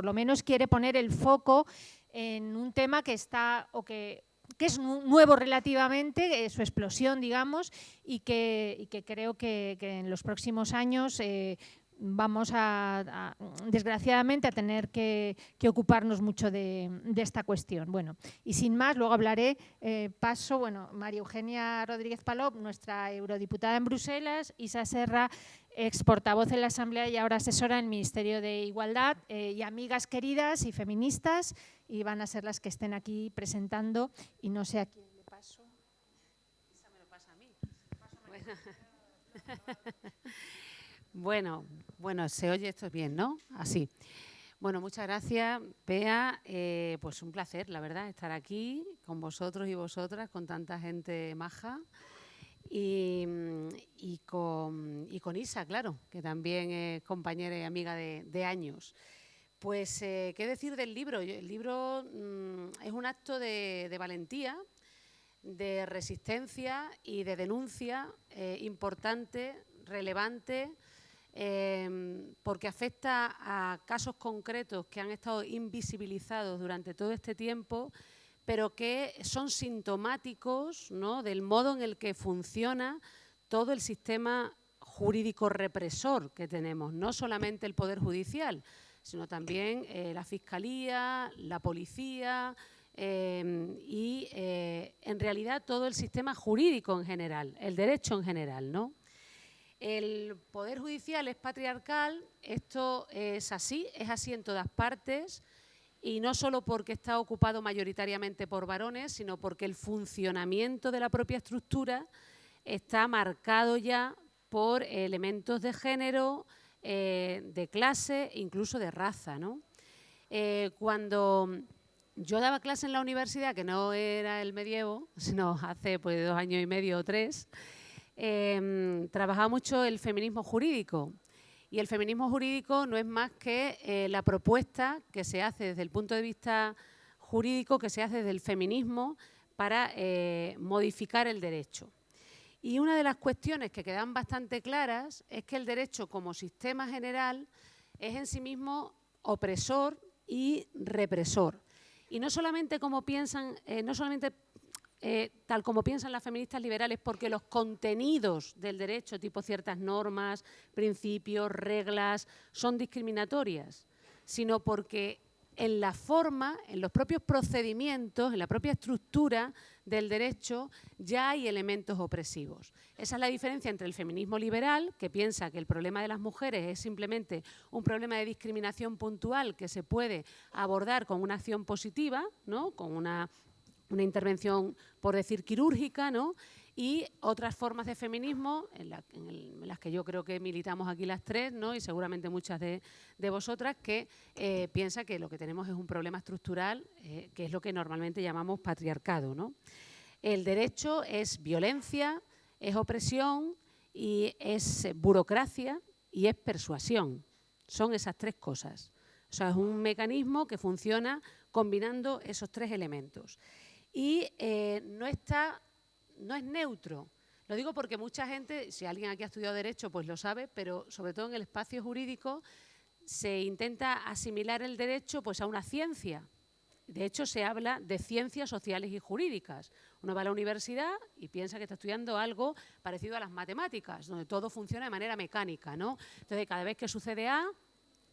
por lo menos quiere poner el foco en un tema que está o que que es nuevo relativamente, eh, su explosión, digamos, y que, creo que, en los próximos años eh, vamos a, desgraciadamente, a tener que, ocuparnos mucho de, esta cuestión. Bueno, y sin más, luego hablaré, eh, paso, bueno, María Eugenia Rodríguez Palop, nuestra eurodiputada en Bruselas, Isa Serra, ex portavoz en la Asamblea y ahora asesora en el Ministerio de Igualdad, y amigas queridas y feministas, y van a ser las que estén aquí presentando y no sé a quién le paso. Esa me lo pasa a mí. Bueno, se oye esto bien, ¿no? Así. Bueno, muchas gracias, Pea. Eh, pues un placer, la verdad, estar aquí con vosotros y vosotras, con tanta gente maja. Y, con, Isa, claro, que también es compañera y amiga de años. Pues, eh, ¿qué decir del libro? El libro mm, es un acto de, valentía, de resistencia y de denuncia eh, importante, relevante, em, porque afecta a casos concretos que han estado invisibilizados durante todo este tiempo, pero que son sintomáticos del modo en el que funciona todo el sistema jurídico represor que tenemos, no solamente el Poder Judicial, sino también eh, la Fiscalía, la Policía eh, y, eh, en realidad, todo el sistema jurídico en general, el derecho en general. ¿no? El Poder Judicial es patriarcal, esto es así, es así en todas partes, y no solo porque está ocupado mayoritariamente por varones, sino porque el funcionamiento de la propia estructura está marcado ya por elementos de género, eh, de clase, incluso de raza. Eh, cuando yo daba clase en la universidad, que no era el medievo, sino hace pues, dos años y medio o tres, em, trabajaba mucho el feminismo jurídico. Y el feminismo jurídico no es más que eh, la propuesta que se hace desde el punto de vista jurídico, que se hace desde el feminismo para modificar el derecho. Y una de las cuestiones que quedan bastante claras es que el derecho como sistema general es en sí mismo opresor y represor. Y no solamente como piensan, eh, no solamente eh, tal como piensan las feministas liberales, porque los contenidos del derecho, tipo ciertas normas, principios, reglas, son discriminatorias, sino porque en la forma, en los propios procedimientos, en la propia estructura del derecho, ya hay elementos opresivos. Esa es la diferencia entre el feminismo liberal, que piensa que el problema de las mujeres es simplemente un problema de discriminación puntual que se puede abordar con una acción positiva, ¿no? con una, una intervención, por decir, quirúrgica, ¿no? y otras formas de feminismo en, las que yo creo que militamos aquí las tres, ¿no? y seguramente muchas de, vosotras, que eh, piensa que lo que tenemos es un problema estructural, eh, que es lo que normalmente llamamos patriarcado. ¿no? El derecho es violencia, es opresión y es burocracia y es persuasión. Son esas tres cosas. O sea, es un mecanismo que funciona combinando esos tres elementos. Y eh, no está no es neutro. Lo digo porque mucha gente, si alguien aquí ha estudiado Derecho, pues lo sabe, pero sobre todo en el espacio jurídico se intenta asimilar el derecho pues, a una ciencia. De hecho, se habla de ciencias sociales y jurídicas. Uno va a la universidad y piensa que está estudiando algo parecido a las matemáticas, donde todo funciona de manera mecánica. ¿no? Entonces, cada vez que sucede A,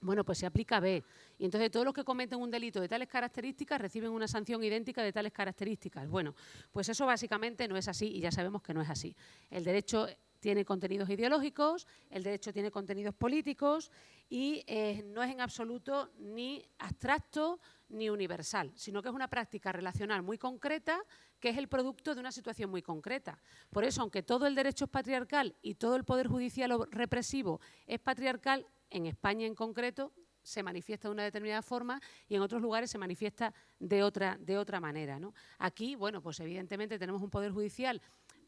bueno, pues se aplica B. Y entonces todos los que cometen un delito de tales características reciben una sanción idéntica de tales características. Bueno, pues eso básicamente no es así y ya sabemos que no es así. El derecho tiene contenidos ideológicos, el derecho tiene contenidos políticos y eh, no es en absoluto ni abstracto ni universal, sino que es una práctica relacional muy concreta que es el producto de una situación muy concreta. Por eso, aunque todo el derecho es patriarcal y todo el poder judicial o represivo es patriarcal, en España en concreto se manifiesta de una determinada forma y en otros lugares se manifiesta de otra, de otra manera. Aquí, bueno, pues evidentemente tenemos un Poder Judicial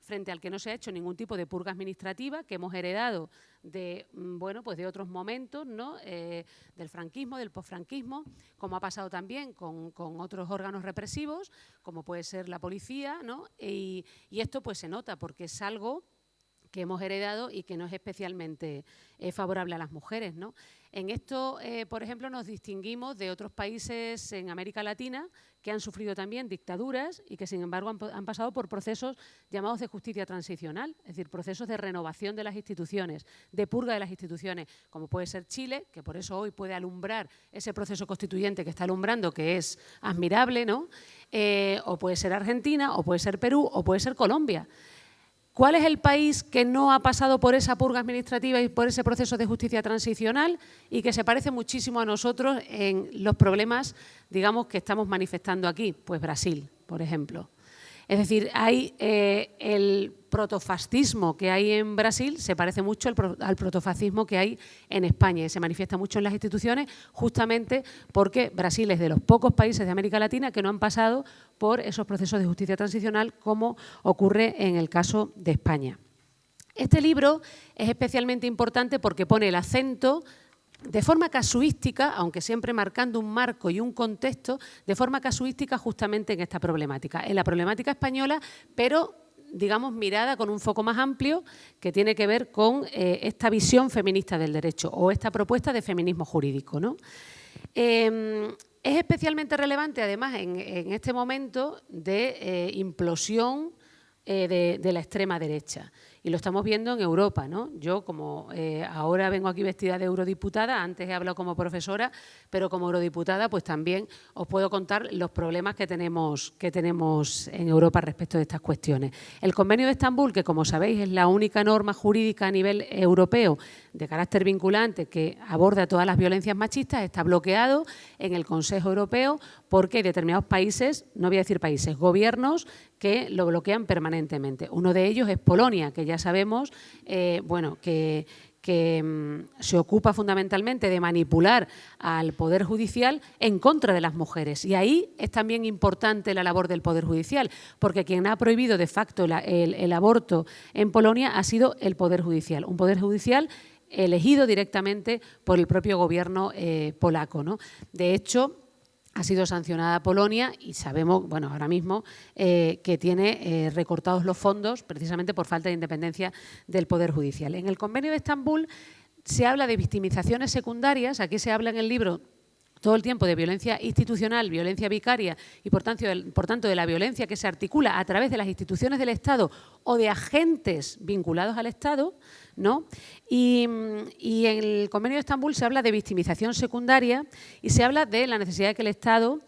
frente al que no se ha hecho ningún tipo de purga administrativa, que hemos heredado de, mm, bueno, pues de otros momentos, ¿no? Eh, del franquismo, del posfranquismo, como ha pasado también con, otros órganos represivos, como puede ser la policía, ¿no? y, y esto pues se nota porque es algo que hemos heredado y que no es especialmente eh, favorable a las mujeres. ¿no? En esto, eh, por ejemplo, nos distinguimos de otros países en América Latina que han sufrido también dictaduras y que, sin embargo, han, pasado por procesos llamados de justicia transicional, es decir, procesos de renovación de las instituciones, de purga de las instituciones, como puede ser Chile, que por eso hoy puede alumbrar ese proceso constituyente que está alumbrando, que es admirable, ¿no? Eh, o puede ser Argentina, o puede ser Perú, o puede ser Colombia. ¿Cuál es el país que no ha pasado por esa purga administrativa y por ese proceso de justicia transicional y que se parece muchísimo a nosotros en los problemas, digamos, que estamos manifestando aquí? Pues Brasil, por ejemplo. Es decir, hay eh, el protofascismo que hay en Brasil se parece mucho al, protofascismo que hay en España y se manifiesta mucho en las instituciones justamente porque Brasil es de los pocos países de América Latina que no han pasado por esos procesos de justicia transicional como ocurre en el caso de España. Este libro es especialmente importante porque pone el acento de forma casuística, aunque siempre marcando un marco y un contexto, de forma casuística justamente en esta problemática, en la problemática española, pero digamos, mirada con un foco más amplio que tiene que ver con eh, esta visión feminista del derecho o esta propuesta de feminismo jurídico. ¿no? Em, es especialmente relevante, además, en, este momento de eh, implosión eh, de la extrema derecha y lo estamos viendo en Europa. ¿no? Yo, como eh, ahora vengo aquí vestida de eurodiputada, antes he hablado como profesora, pero como eurodiputada pues también os puedo contar los problemas que tenemos, que tenemos en Europa respecto de estas cuestiones. El Convenio de Estambul, que como sabéis es la única norma jurídica a nivel europeo de carácter vinculante que aborda todas las violencias machistas, está bloqueado en el Consejo Europeo porque hay determinados países, no voy a decir países, gobiernos que lo bloquean permanentemente. Uno de ellos es Polonia, que ya sabemos eh, bueno, que, mm, se ocupa fundamentalmente de manipular al Poder Judicial en contra de las mujeres. Y ahí es también importante la labor del Poder Judicial, porque quien ha prohibido de facto el, aborto en Polonia ha sido el Poder Judicial. Un Poder Judicial elegido directamente por el propio gobierno eh, polaco. ¿no? De hecho, ha sido sancionada Polonia y sabemos, bueno, ahora mismo, eh, que tiene eh, recortados los fondos precisamente por falta de independencia del Poder Judicial. En el convenio de Estambul se habla de victimizaciones secundarias, aquí se habla en el libro todo el tiempo de violencia institucional, violencia vicaria y por tanto, de la violencia que se articula a través de las instituciones del Estado o de agentes vinculados al Estado, ¿no? Y, en el convenio de Estambul se habla de victimización secundaria y se habla de la necesidad de que el Estado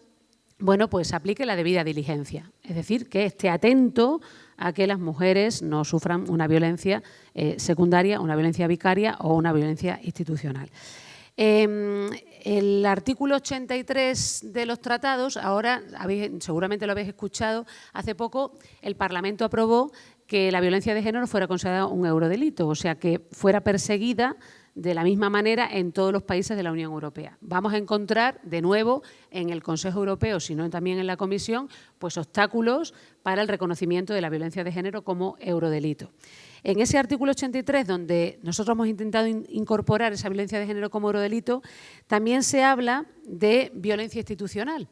bueno, pues aplique la debida diligencia, es decir, que esté atento a que las mujeres no sufran una violencia eh, secundaria, una violencia vicaria o una violencia institucional. Em, el artículo 83 de los tratados, ahora seguramente lo habéis escuchado, hace poco el Parlamento aprobó que la violencia de género fuera considerada un eurodelito, o sea, que fuera perseguida de la misma manera en todos los países de la Unión Europea. Vamos a encontrar de nuevo en el Consejo Europeo, sino también en la Comisión, pues obstáculos para el reconocimiento de la violencia de género como eurodelito. En ese artículo 83, donde nosotros hemos intentado incorporar esa violencia de género como eurodelito, también se habla de violencia institucional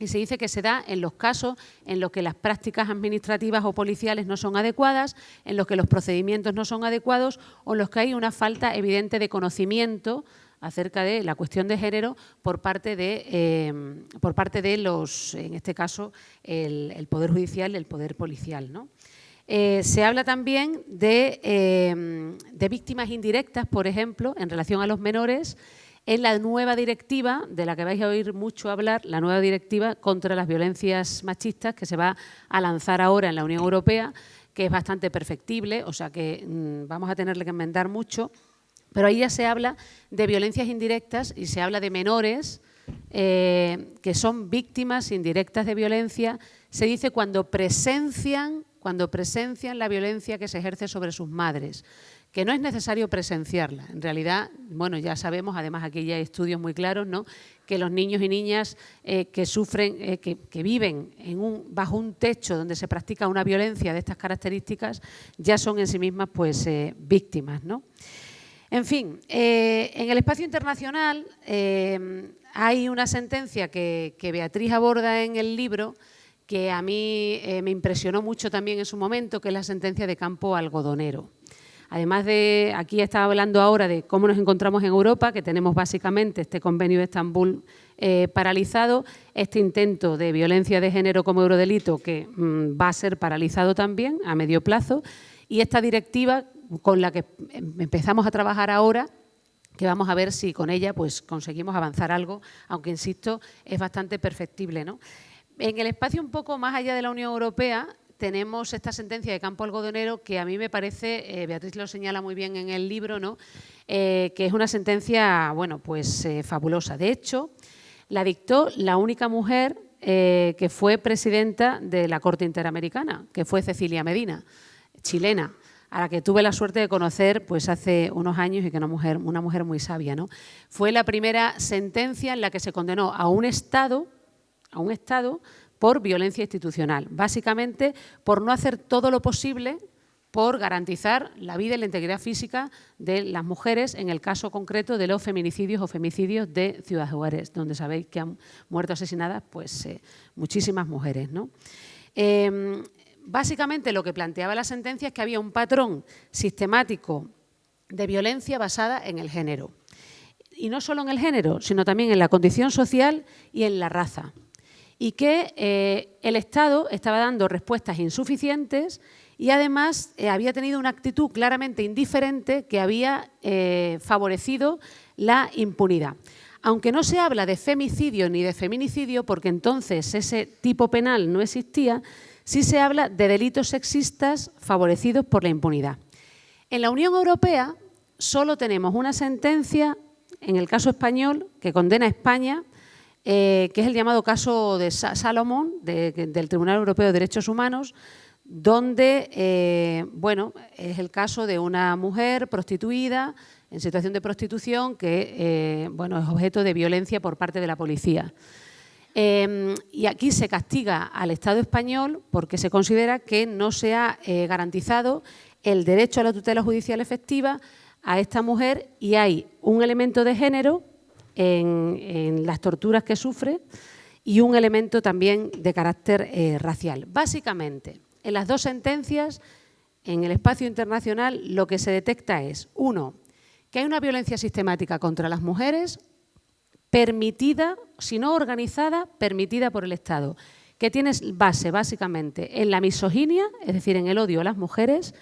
y se dice que se da en los casos en los que las prácticas administrativas o policiales no son adecuadas, en los que los procedimientos no son adecuados o en los que hay una falta evidente de conocimiento acerca de la cuestión de género por parte de, eh, por parte de los, en este caso, el, Poder Judicial y el Poder Policial. Eh, se habla también de, eh, de víctimas indirectas, por ejemplo, en relación a los menores, en la nueva directiva, de la que vais a oír mucho hablar, la nueva directiva contra las violencias machistas que se va a lanzar ahora en la Unión Europea, que es bastante perfectible, o sea que mm, vamos a tenerle que enmendar mucho, pero ahí ya se habla de violencias indirectas y se habla de menores eh, que son víctimas indirectas de violencia, se dice cuando presencian, cuando presencian la violencia que se ejerce sobre sus madres que no es necesario presenciarla. En realidad, bueno, ya sabemos, además aquí ya hay estudios muy claros, ¿no? que los niños y niñas eh, que sufren, eh, que, viven en un, bajo un techo donde se practica una violencia de estas características, ya son en sí mismas pues, víctimas. ¿no? En fin, en el espacio internacional hay una sentencia que, Beatriz aborda en el libro que a mí me impresionó mucho también en su momento, que es la sentencia de campo algodonero. Además de, aquí estaba hablando ahora de cómo nos encontramos en Europa, que tenemos básicamente este convenio de Estambul eh, paralizado, este intento de violencia de género como eurodelito que mm, va a ser paralizado también a medio plazo y esta directiva con la que empezamos a trabajar ahora que vamos a ver si con ella pues, conseguimos avanzar algo, aunque insisto, es bastante perfectible. ¿no? En el espacio un poco más allá de la Unión Europea tenemos esta sentencia de Campo Algodonero que a mí me parece, eh, Beatriz lo señala muy bien en el libro, ¿no? Eh, que es una sentencia bueno, pues, fabulosa. De hecho, la dictó la única mujer eh, que fue presidenta de la Corte Interamericana, que fue Cecilia Medina, chilena, a la que tuve la suerte de conocer pues, hace unos años y que una mujer, una mujer muy sabia. ¿no? Fue la primera sentencia en la que se condenó a un Estado, a un Estado por violencia institucional, básicamente por no hacer todo lo posible por garantizar la vida y la integridad física de las mujeres, en el caso concreto de los feminicidios o femicidios de Ciudad Juárez, donde sabéis que han muerto asesinadas pues, eh, muchísimas mujeres. ¿no? Em, básicamente lo que planteaba la sentencia es que había un patrón sistemático de violencia basada en el género. Y no solo en el género, sino también en la condición social y en la raza. Y que eh, el Estado estaba dando respuestas insuficientes y además eh, había tenido una actitud claramente indiferente que había eh, favorecido la impunidad. Aunque no se habla de femicidio ni de feminicidio, porque entonces ese tipo penal no existía, sí se habla de delitos sexistas favorecidos por la impunidad. En la Unión Europea solo tenemos una sentencia, en el caso español, que condena a España, eh, que es el llamado caso de Salomón, del Tribunal Europeo de Derechos Humanos, donde, eh, bueno, es el caso de una mujer prostituida en situación de prostitución que, eh, bueno, es objeto de violencia por parte de la policía. Em, y aquí se castiga al Estado español porque se considera que no se ha eh, garantizado el derecho a la tutela judicial efectiva a esta mujer y hay un elemento de género en, en las torturas que sufre y un elemento también de carácter racial. Básicamente, en las dos sentencias, en el espacio internacional, lo que se detecta es, uno, que hay una violencia sistemática contra las mujeres permitida, si no organizada, permitida por el Estado, que tiene base básicamente en la misoginia, es decir, en el odio a las mujeres,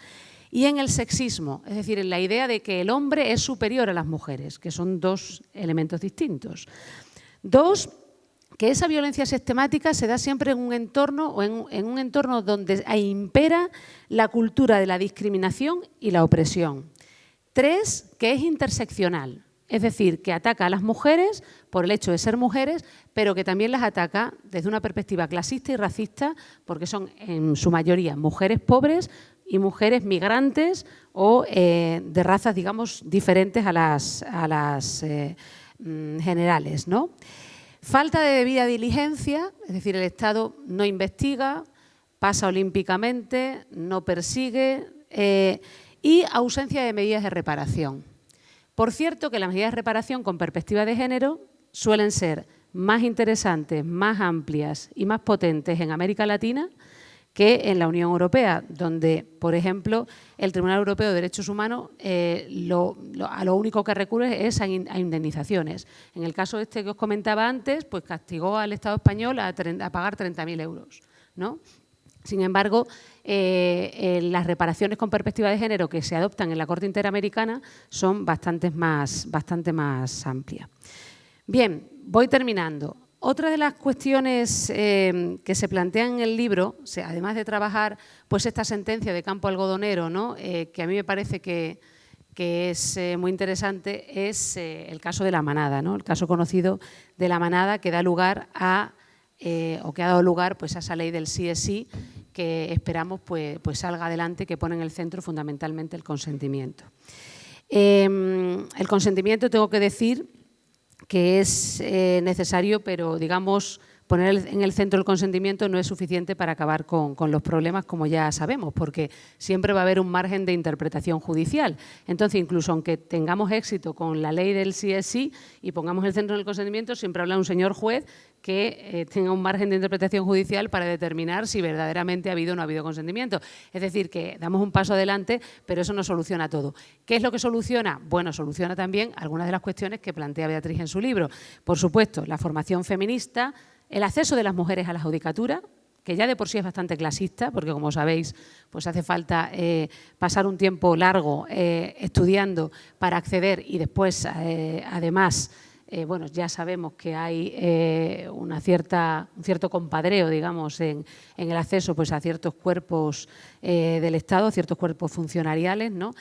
y en el sexismo, es decir, en la idea de que el hombre es superior a las mujeres, que son dos elementos distintos. Dos, que esa violencia sistemática se da siempre en un entorno o en, un entorno donde impera la cultura de la discriminación y la opresión. Tres, que es interseccional, es decir, que ataca a las mujeres por el hecho de ser mujeres, pero que también las ataca desde una perspectiva clasista y racista, porque son en su mayoría mujeres pobres y mujeres migrantes o eh, de razas, digamos, diferentes a las, eh, mm, generales. Falta de debida diligencia, es decir, el Estado no investiga, pasa olímpicamente, no persigue eh, y ausencia de medidas de reparación. Por cierto que las medidas de reparación con perspectiva de género suelen ser más interesantes, más amplias y más potentes en América Latina que en la Unión Europea, donde, por ejemplo, el Tribunal Europeo de Derechos Humanos eh, a lo único que recurre es a, indemnizaciones. En el caso este que os comentaba antes, pues castigó al Estado español a, pagar 30.000 euros. ¿no? Sin embargo, eh, eh, las reparaciones con perspectiva de género que se adoptan en la Corte Interamericana son bastante más, bastante más amplias. Bien, voy terminando. Otra de las cuestiones eh, que se plantean en el libro, además de trabajar pues esta sentencia de campo algodonero, ¿no? Que a mí me parece que, es eh, muy interesante, es el caso de la manada, ¿no? el caso conocido de la manada que da lugar a, o que ha dado lugar pues, a esa ley del sí es sí, que esperamos pues, pues salga adelante, que pone en el centro fundamentalmente el consentimiento. Em, el consentimiento, tengo que decir, que es eh, necesario, pero digamos poner en el centro el consentimiento no es suficiente para acabar con, los problemas, como ya sabemos, porque siempre va a haber un margen de interpretación judicial. Entonces, incluso aunque tengamos éxito con la ley del sí es sí y pongamos el centro en el consentimiento, siempre habla un señor juez que eh, tenga un margen de interpretación judicial para determinar si verdaderamente ha habido o no ha habido consentimiento. Es decir, que damos un paso adelante, pero eso no soluciona todo. ¿Qué es lo que soluciona? Bueno, soluciona también algunas de las cuestiones que plantea Beatriz en su libro. Por supuesto, la formación feminista, el acceso de las mujeres a la judicatura, que ya de por sí es bastante clasista, porque como sabéis, pues hace falta eh, pasar un tiempo largo eh, estudiando para acceder y después, además, eh, bueno, ya sabemos que hay una cierta, un cierto compadreo, digamos, en, el acceso pues, a ciertos cuerpos del Estado, ciertos cuerpos funcionariales, ¿no?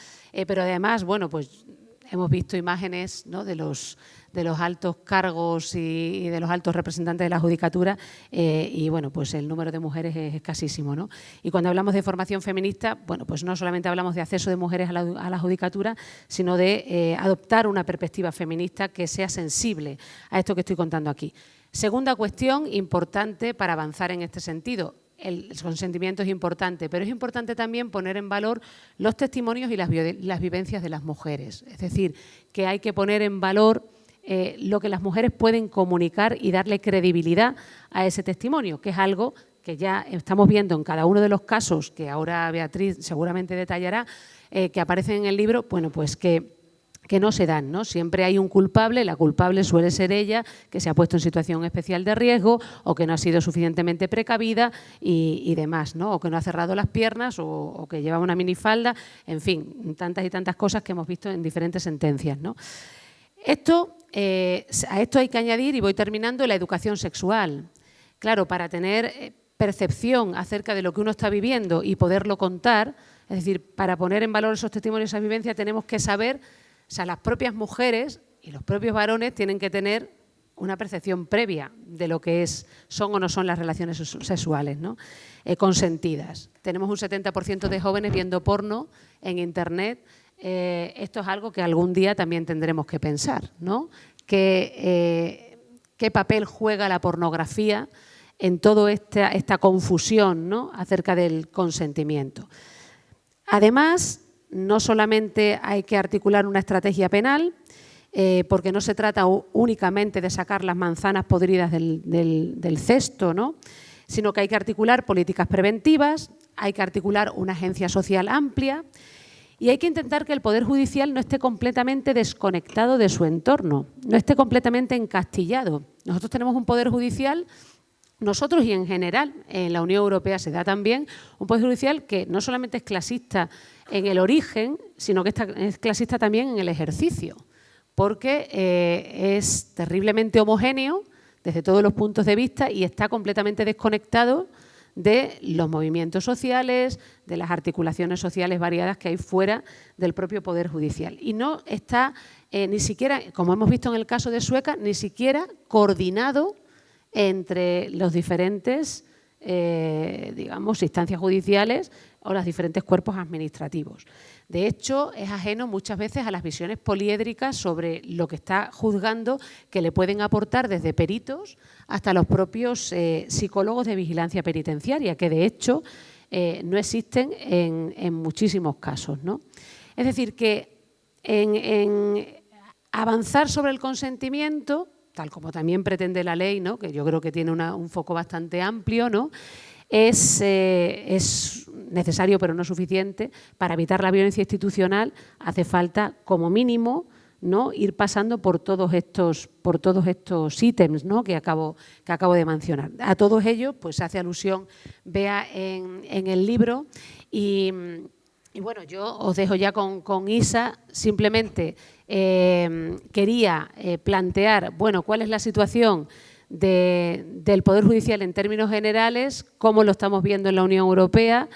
pero además, bueno, pues hemos visto imágenes ¿no? de los de los altos cargos y, de los altos representantes de la judicatura eh, y bueno, pues el número de mujeres es escasísimo. ¿no? Y cuando hablamos de formación feminista, bueno, pues no solamente hablamos de acceso de mujeres a la, judicatura, sino de eh, adoptar una perspectiva feminista que sea sensible a esto que estoy contando aquí. Segunda cuestión importante para avanzar en este sentido, el consentimiento es importante, pero es importante también poner en valor los testimonios y las, las, vivencias de las mujeres. Es decir, que hay que poner en valor eh, lo que las mujeres pueden comunicar y darle credibilidad a ese testimonio, que es algo que ya estamos viendo en cada uno de los casos, que ahora Beatriz seguramente detallará, eh, que aparecen en el libro, bueno, pues que no se dan, ¿no? Siempre hay un culpable, la culpable suele ser ella, que se ha puesto en situación especial de riesgo o que no ha sido suficientemente precavida y, demás, ¿no? O que no ha cerrado las piernas o, o, que lleva una minifalda, en fin, tantas y tantas cosas que hemos visto en diferentes sentencias, ¿no? Esto, eh, a esto hay que añadir, y voy terminando, la educación sexual. Claro, para tener eh, percepción acerca de lo que uno está viviendo y poderlo contar, es decir, para poner en valor esos testimonios, esa vivencia, tenemos que saber, o sea, las propias mujeres y los propios varones tienen que tener una percepción previa de lo que es, son o no son las relaciones sexuales, ¿no? Eh, consentidas. Tenemos un 70% de jóvenes viendo porno en Internet eh, esto es algo que algún día también tendremos que pensar, ¿no? Eh, ¿Qué papel juega la pornografía en toda esta, confusión ¿no? acerca del consentimiento? Además, no solamente hay que articular una estrategia penal, eh, porque no se trata únicamente de sacar las manzanas podridas del, del cesto, ¿no? sino que hay que articular políticas preventivas, hay que articular una agencia social amplia, y hay que intentar que el Poder Judicial no esté completamente desconectado de su entorno, no esté completamente encastillado. Nosotros tenemos un Poder Judicial, nosotros y en general, en la Unión Europea se da también, un Poder Judicial que no solamente es clasista en el origen, sino que es clasista también en el ejercicio, porque eh, es terriblemente homogéneo desde todos los puntos de vista y está completamente desconectado de los movimientos sociales, de las articulaciones sociales variadas que hay fuera del propio Poder Judicial. Y no está eh, ni siquiera, como hemos visto en el caso de Sueca, ni siquiera coordinado entre los diferentes, eh, digamos, instancias judiciales o los diferentes cuerpos administrativos. De hecho, es ajeno muchas veces a las visiones poliédricas sobre lo que está juzgando que le pueden aportar desde peritos hasta los propios eh, psicólogos de vigilancia penitenciaria, que de hecho eh, no existen en, muchísimos casos. ¿no? Es decir, que en, avanzar sobre el consentimiento, tal como también pretende la ley, ¿no? que yo creo que tiene un foco bastante amplio, ¿no? eh, es necesario pero no suficiente. Para evitar la violencia institucional hace falta, como mínimo, ¿no? ir pasando por todos estos, por todos estos ítems ¿no? que, acabo, que acabo de mencionar. A todos ellos pues, hace alusión vea en, el libro y, bueno, yo os dejo ya con, Isa, simplemente eh, quería eh, plantear, bueno, cuál es la situación del Poder Judicial en términos generales, cómo lo estamos viendo en la Unión Europea,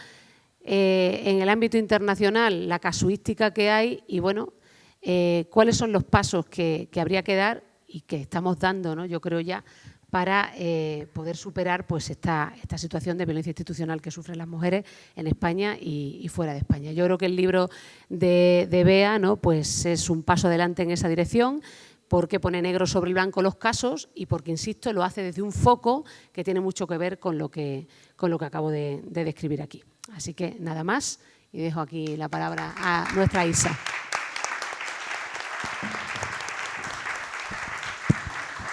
eh, en el ámbito internacional, la casuística que hay y, bueno, eh, cuáles son los pasos que, habría que dar y que estamos dando, ¿no? yo creo ya, para eh, poder superar pues, esta, esta, situación de violencia institucional que sufren las mujeres en España y, fuera de España. Yo creo que el libro de, Bea ¿no? pues es un paso adelante en esa dirección, porque pone negro sobre blanco los casos y porque, insisto, lo hace desde un foco que tiene mucho que ver con lo que, con lo que acabo de describir aquí. Así que nada más y dejo aquí la palabra a nuestra Isa.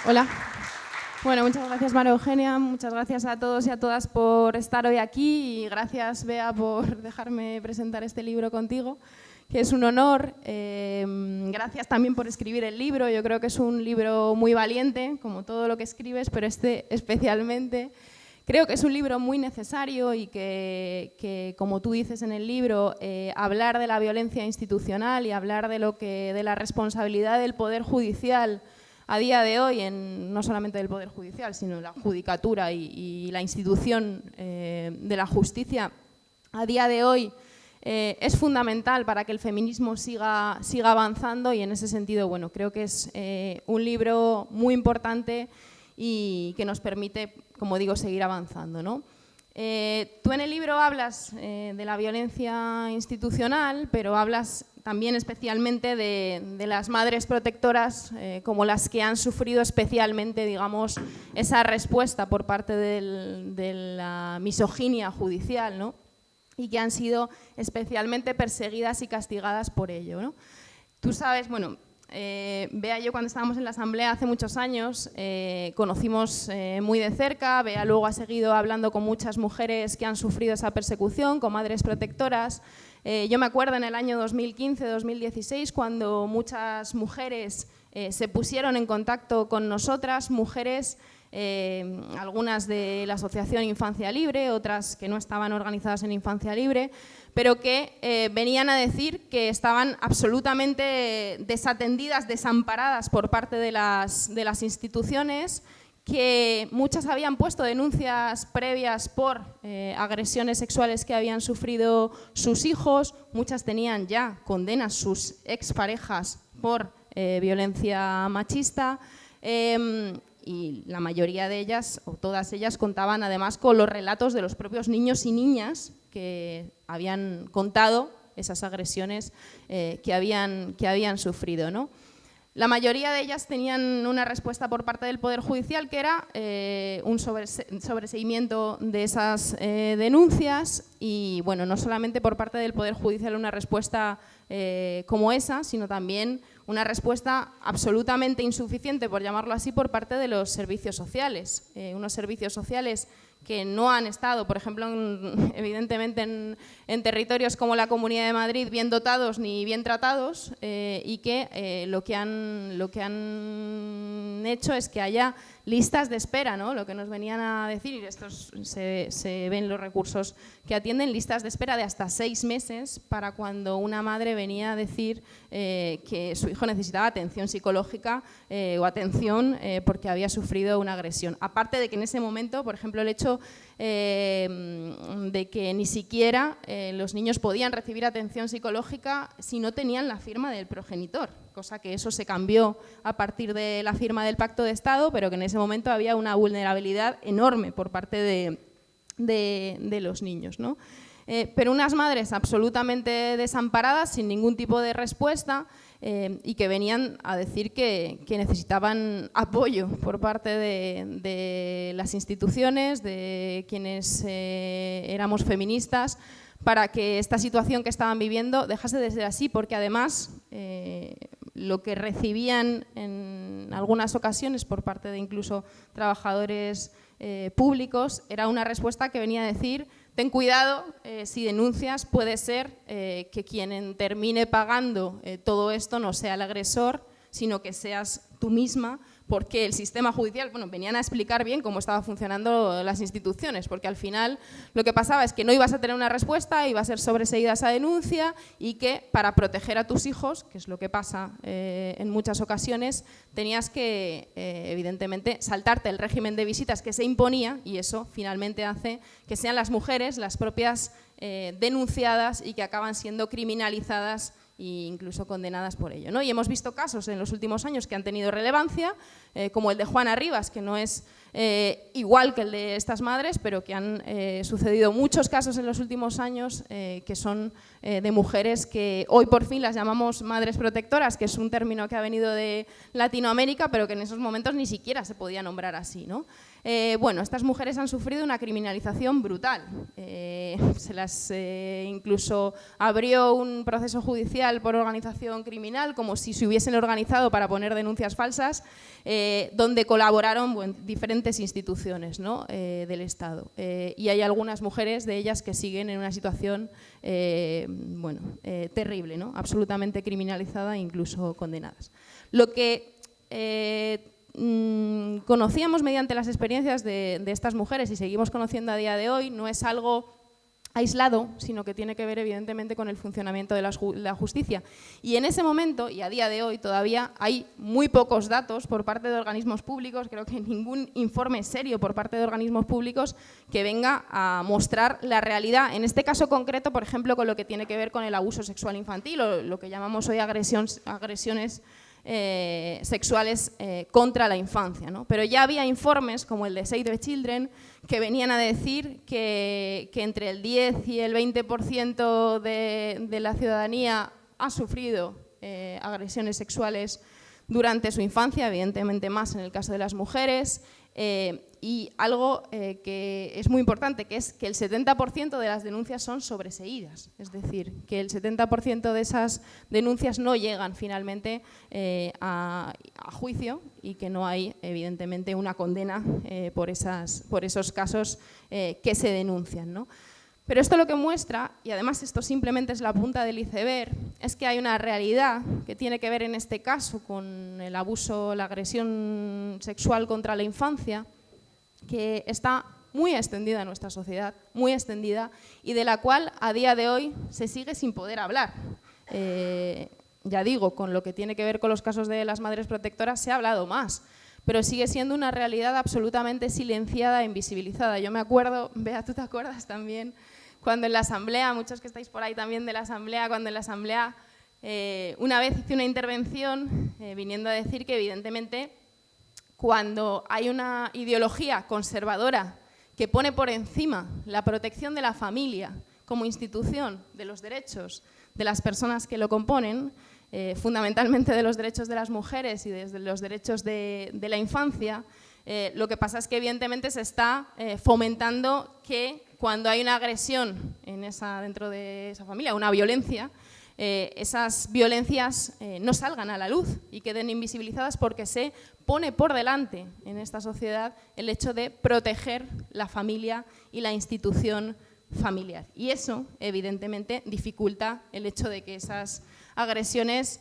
Hola. Bueno, muchas gracias María Eugenia, muchas gracias a todos y a todas por estar hoy aquí y gracias Bea por dejarme presentar este libro contigo, que es un honor. Em, gracias también por escribir el libro, yo creo que es un libro muy valiente, como todo lo que escribes, pero este especialmente. Creo que es un libro muy necesario y que, como tú dices en el libro, eh, hablar de la violencia institucional y hablar de, lo que, de la responsabilidad del Poder Judicial a día de hoy, en, no solamente del Poder Judicial, sino la judicatura y, la institución eh, de la justicia, a día de hoy eh, es fundamental para que el feminismo siga, siga avanzando y en ese sentido, bueno, creo que es un libro muy importante y que nos permite, como digo, seguir avanzando. ¿no? Eh, tú en el libro hablas eh, de la violencia institucional, pero hablas también especialmente de, las madres protectoras eh, como las que han sufrido especialmente, digamos, esa respuesta por parte de la misoginia judicial, ¿no? y que han sido especialmente perseguidas y castigadas por ello. Tú sabes, bueno, eh, yo cuando estábamos en la asamblea hace muchos años eh, conocimos eh, muy de cerca, Bea luego ha seguido hablando con muchas mujeres que han sufrido esa persecución, con madres protectoras. yo me acuerdo en el año 2015-2016 cuando muchas mujeres se pusieron en contacto con nosotras, mujeres algunas de la Asociación Infancia Libre, otras que no estaban organizadas en Infancia Libre, pero que eh, venían a decir que estaban absolutamente desatendidas, desamparadas por parte de las, instituciones, que muchas habían puesto denuncias previas por eh, agresiones sexuales que habían sufrido sus hijos, muchas tenían ya condenas sus exparejas por eh, violencia machista em, y la mayoría de ellas, o todas ellas, contaban además con los relatos de los propios niños y niñas que habían contado esas agresiones eh, que, habían, que habían sufrido. ¿no? La mayoría de ellas tenían una respuesta por parte del Poder Judicial que era eh, un sobreseimiento de esas eh, denuncias y bueno, no solamente por parte del Poder Judicial una respuesta como esa, sino también una respuesta absolutamente insuficiente, por llamarlo así, por parte de los servicios sociales. unos servicios sociales que no han estado, por ejemplo, evidentemente en, territorios como la Comunidad de Madrid, bien dotados ni bien tratados eh, y que, eh, lo que han, lo que han hecho es que haya listas de espera, ¿no? lo que nos venían a decir, y estos se, ven los recursos que atienden, listas de espera de hasta seis meses para cuando una madre venía a decir eh, que su hijo necesitaba atención psicológica o atención porque había sufrido una agresión. Aparte de que en ese momento, por ejemplo, el hecho de que ni siquiera eh, los niños podían recibir atención psicológica si no tenían la firma del progenitor, cosa que eso se cambió a partir de la firma del Pacto de Estado, pero que en ese momento había una vulnerabilidad enorme por parte de, los niños. Eh, pero unas madres absolutamente desamparadas, sin ningún tipo de respuesta, eh, y que venían a decir que, necesitaban apoyo por parte de, las instituciones, de quienes eh, éramos feministas, para que esta situación que estaban viviendo dejase de ser así, porque además lo que recibían en algunas ocasiones por parte de incluso trabajadores públicos era una respuesta que venía a decir ten cuidado, eh, si denuncias puede ser eh, que quien termine pagando eh, todo esto no sea el agresor, sino que seas tú misma porque el sistema judicial, bueno, venían a explicar bien cómo estaban funcionando las instituciones, porque al final lo que pasaba es que no ibas a tener una respuesta, iba a ser sobreseída esa denuncia y que para proteger a tus hijos, que es lo que pasa eh, en muchas ocasiones, tenías que, eh, evidentemente, saltarte el régimen de visitas que se imponía y eso finalmente hace que sean las mujeres las propias eh, denunciadas y que acaban siendo criminalizadas e incluso condenadas por ello. ¿no? Y hemos visto casos en los últimos años que han tenido relevancia, eh, como el de Juana Rivas, que no es eh, igual que el de estas madres, pero que han eh, sucedido muchos casos en los últimos años que son de mujeres que hoy por fin las llamamos madres protectoras, que es un término que ha venido de Latinoamérica, pero que en esos momentos ni siquiera se podía nombrar así. ¿no? Eh, bueno, estas mujeres han sufrido una criminalización brutal. Eh, se las eh, incluso abrió un proceso judicial por organización criminal, como si se hubiesen organizado para poner denuncias falsas, donde colaboraron diferentes instituciones del Estado. y hay algunas mujeres de ellas que siguen en una situación bueno, terrible, ¿no? absolutamente criminalizada e incluso condenadas. Lo que Mm, conocíamos mediante las experiencias de, estas mujeres y seguimos conociendo a día de hoy, no es algo aislado, sino que tiene que ver evidentemente con el funcionamiento de la, justicia. Y en ese momento, y a día de hoy todavía, hay muy pocos datos por parte de organismos públicos, creo que ningún informe serio por parte de organismos públicos que venga a mostrar la realidad, en este caso concreto, por ejemplo, con lo que tiene que ver con el abuso sexual infantil o lo que llamamos hoy agresiones eh, sexuales eh, contra la infancia. Pero ya había informes como el de Save the Children que venían a decir que, entre el 10 y el 20% de, de, la ciudadanía ha sufrido eh, agresiones sexuales durante su infancia, evidentemente más en el caso de las mujeres, y algo eh, que es muy importante, que es que el 70% de las denuncias son sobreseídas, es decir, que el 70% de esas denuncias no llegan finalmente eh, a, juicio y que no hay, evidentemente, una condena por, esas, por esos casos que se denuncian. ¿no? Pero esto lo que muestra, y además esto simplemente es la punta del iceberg, es que hay una realidad que tiene que ver en este caso con el abuso, la agresión sexual contra la infancia, que está muy extendida en nuestra sociedad, muy extendida, y de la cual a día de hoy se sigue sin poder hablar. Eh, ya digo, con lo que tiene que ver con los casos de las madres protectoras se ha hablado más, pero sigue siendo una realidad absolutamente silenciada e invisibilizada. Yo me acuerdo, Bea, tú te acuerdas también, cuando en la asamblea, muchos que estáis por ahí también de la asamblea, cuando en la asamblea eh, una vez hice una intervención eh, viniendo a decir que evidentemente cuando hay una ideología conservadora que pone por encima la protección de la familia como institución de los derechos de las personas que lo componen, eh, fundamentalmente de los derechos de las mujeres y de los derechos de, la infancia, lo que pasa es que evidentemente se está fomentando que cuando hay una agresión en esa, dentro de esa familia, una violencia, eh, esas violencias eh, no salgan a la luz y queden invisibilizadas porque se pone por delante en esta sociedad el hecho de proteger la familia y la institución familiar. Y eso, evidentemente, dificulta el hecho de que esas agresiones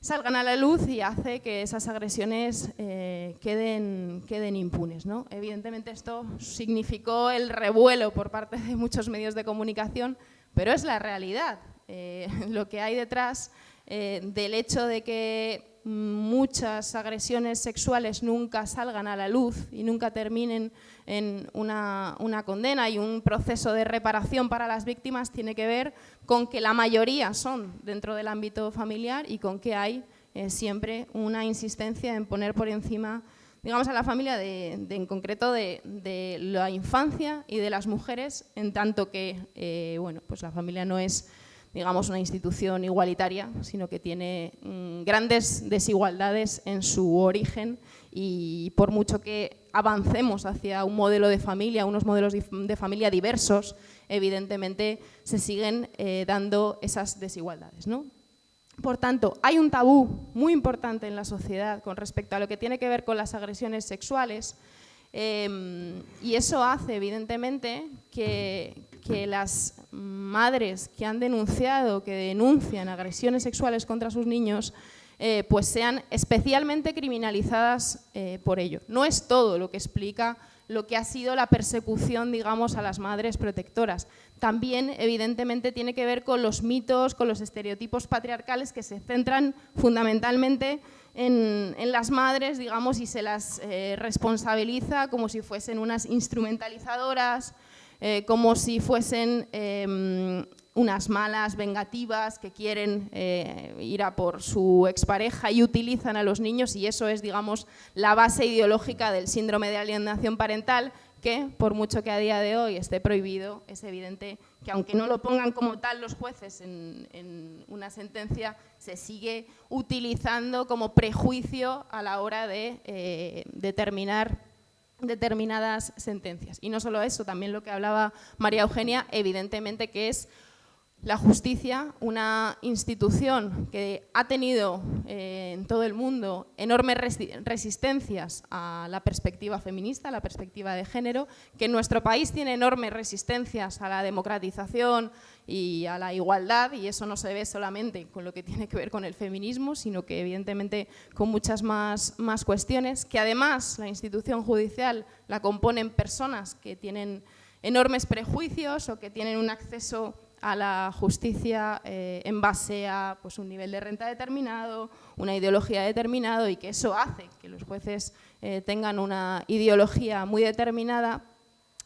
salgan a la luz y hace que esas agresiones eh, queden, queden impunes. ¿no? Evidentemente esto significó el revuelo por parte de muchos medios de comunicación, pero es la realidad. Eh, lo que hay detrás eh, del hecho de que muchas agresiones sexuales nunca salgan a la luz y nunca terminen en una, condena y un proceso de reparación para las víctimas tiene que ver con que la mayoría son dentro del ámbito familiar y con que hay eh, siempre una insistencia en poner por encima digamos, a la familia, en concreto de, la infancia y de las mujeres, en tanto que bueno, pues la familia no es digamos, una institución igualitaria, sino que tiene mm, grandes desigualdades en su origen y por mucho que avancemos hacia un modelo de familia, unos modelos de familia diversos, evidentemente se siguen eh, dando esas desigualdades. ¿no? Por tanto, hay un tabú muy importante en la sociedad con respecto a lo que tiene que ver con las agresiones sexuales em, y eso hace evidentemente que, que las madres que han denunciado, que denuncian agresiones sexuales contra sus niños, eh, pues sean especialmente criminalizadas eh, por ello. No es todo lo que explica lo que ha sido la persecución, digamos, a las madres protectoras. También, evidentemente, tiene que ver con los mitos, con los estereotipos patriarcales que se centran fundamentalmente en, las madres, digamos, y se las eh, responsabiliza como si fuesen unas instrumentalizadoras, eh, como si fuesen em, unas malas vengativas que quieren eh, ir a por su expareja y utilizan a los niños y eso es, digamos, la base ideológica del síndrome de alienación parental que, por mucho que a día de hoy esté prohibido, es evidente que aunque no lo pongan como tal los jueces en, una sentencia, se sigue utilizando como prejuicio a la hora de eh, determinar determinadas sentencias. Y no solo eso, también lo que hablaba María Eugenia, evidentemente que es la justicia, una institución que ha tenido eh, en todo el mundo enormes resistencias a la perspectiva feminista, a la perspectiva de género, que en nuestro país tiene enormes resistencias a la democratización y a la igualdad, y eso no se ve solamente con lo que tiene que ver con el feminismo, sino que evidentemente con muchas más, más cuestiones, que además la institución judicial la componen personas que tienen enormes prejuicios o que tienen un acceso a la justicia eh, en base a pues, un nivel de renta determinado, una ideología determinada y que eso hace que los jueces eh, tengan una ideología muy determinada,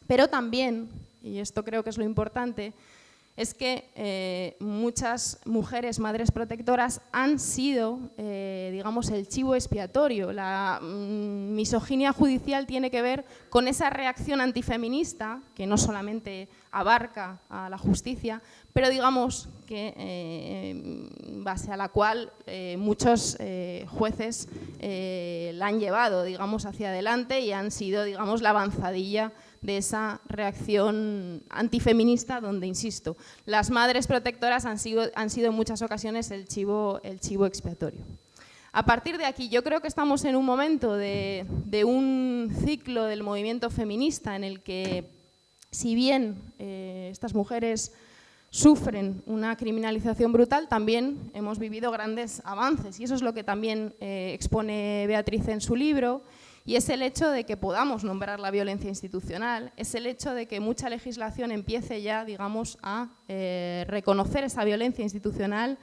pero también, y esto creo que es lo importante, es que eh, muchas mujeres madres protectoras han sido, eh, digamos, el chivo expiatorio. La mm, misoginia judicial tiene que ver con esa reacción antifeminista, que no solamente abarca a la justicia, pero digamos que eh, base a la cual muchos jueces la han llevado, digamos, hacia adelante y han sido, digamos, la avanzadilla de esa reacción antifeminista donde, insisto, las madres protectoras han sido, han sido en muchas ocasiones el chivo, el chivo expiatorio. A partir de aquí, yo creo que estamos en un momento de, un ciclo del movimiento feminista en el que, si bien eh, estas mujeres sufren una criminalización brutal, también hemos vivido grandes avances y eso es lo que también eh, expone Beatriz en su libro y es el hecho de que podamos nombrar la violencia institucional, es el hecho de que mucha legislación empiece ya, digamos, a eh, reconocer esa violencia institucional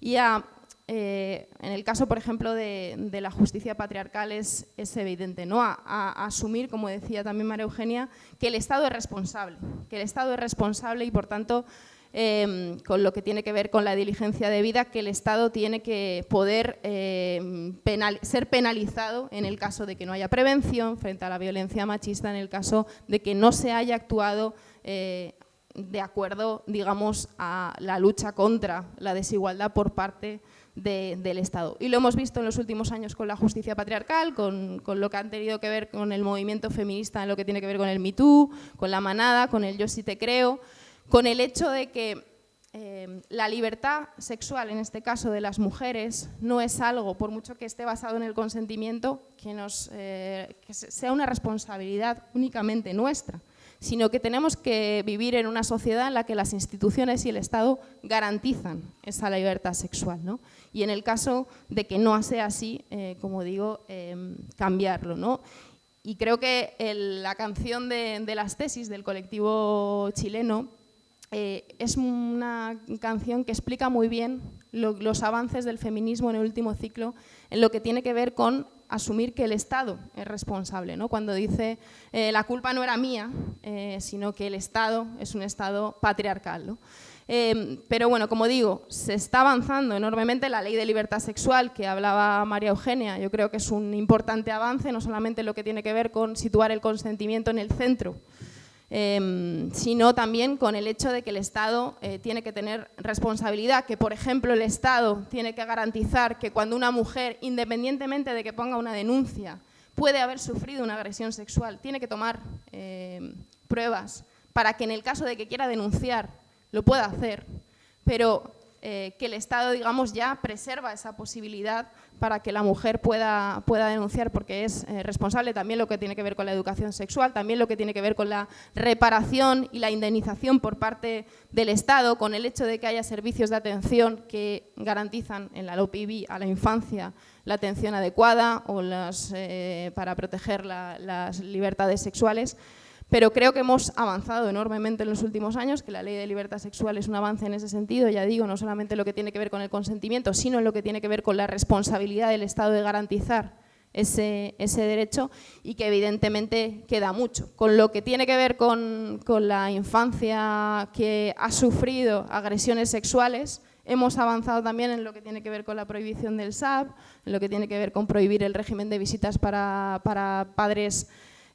y a, eh, en el caso, por ejemplo, de, la justicia patriarcal es, evidente, ¿no? A, asumir, como decía también María Eugenia, que el Estado es responsable, que el Estado es responsable y, por tanto, Em, con lo que tiene que ver con la diligencia de vida, que el Estado tiene que poder em, ser penalizado en el caso de que no haya prevención frente a la violencia machista, en el caso de que no se haya actuado eh, de acuerdo, digamos, a la lucha contra la desigualdad por parte del Estado. Y lo hemos visto en los últimos años con la justicia patriarcal, con, con, lo que han tenido que ver con el movimiento feminista en lo que tiene que ver con el Me Too, con la manada, con el Yo sí te creo, con el hecho de que eh, la libertad sexual, en este caso de las mujeres, no es algo, por mucho que esté basado en el consentimiento, que, nos, eh, sea una responsabilidad únicamente nuestra, sino que tenemos que vivir en una sociedad en la que las instituciones y el Estado garantizan esa libertad sexual. Y en el caso de que no sea así, eh, como digo, cambiarlo. ¿no? Y creo que la canción de, de las tesis del colectivo chileno eh, es una canción que explica muy bien los avances del feminismo en el último ciclo en lo que tiene que ver con asumir que el Estado es responsable. ¿no? Cuando dice eh, la culpa no era mía, eh, sino que el Estado es un Estado patriarcal. pero bueno, como digo, se está avanzando enormemente la ley de libertad sexual que hablaba María Eugenia. Yo creo que es un importante avance, no solamente lo que tiene que ver con situar el consentimiento en el centro Em, sino también con el hecho de que el Estado eh, tiene que tener responsabilidad, que por ejemplo el Estado tiene que garantizar que cuando una mujer, independientemente de que ponga una denuncia, puede haber sufrido una agresión sexual, tiene que tomar em, pruebas para que en el caso de que quiera denunciar lo pueda hacer, pero eh, que el Estado digamos, ya preserva esa posibilidad para que la mujer pueda, pueda denunciar porque es eh, responsable también lo que tiene que ver con la educación sexual, también lo que tiene que ver con la reparación y la indemnización por parte del Estado, con el hecho de que haya servicios de atención que garantizan en la LOPIB a la infancia la atención adecuada o las, eh, para proteger las libertades sexuales pero creo que hemos avanzado enormemente en los últimos años, que la ley de libertad sexual es un avance en ese sentido, ya digo, no solamente lo que tiene que ver con el consentimiento, sino en lo que tiene que ver con la responsabilidad del Estado de garantizar ese, ese, derecho y que evidentemente queda mucho. Con lo que tiene que ver con, con la infancia que ha sufrido agresiones sexuales, Hemos avanzado también en lo que tiene que ver con la prohibición del SAP, en lo que tiene que ver con prohibir el régimen de visitas para, para padres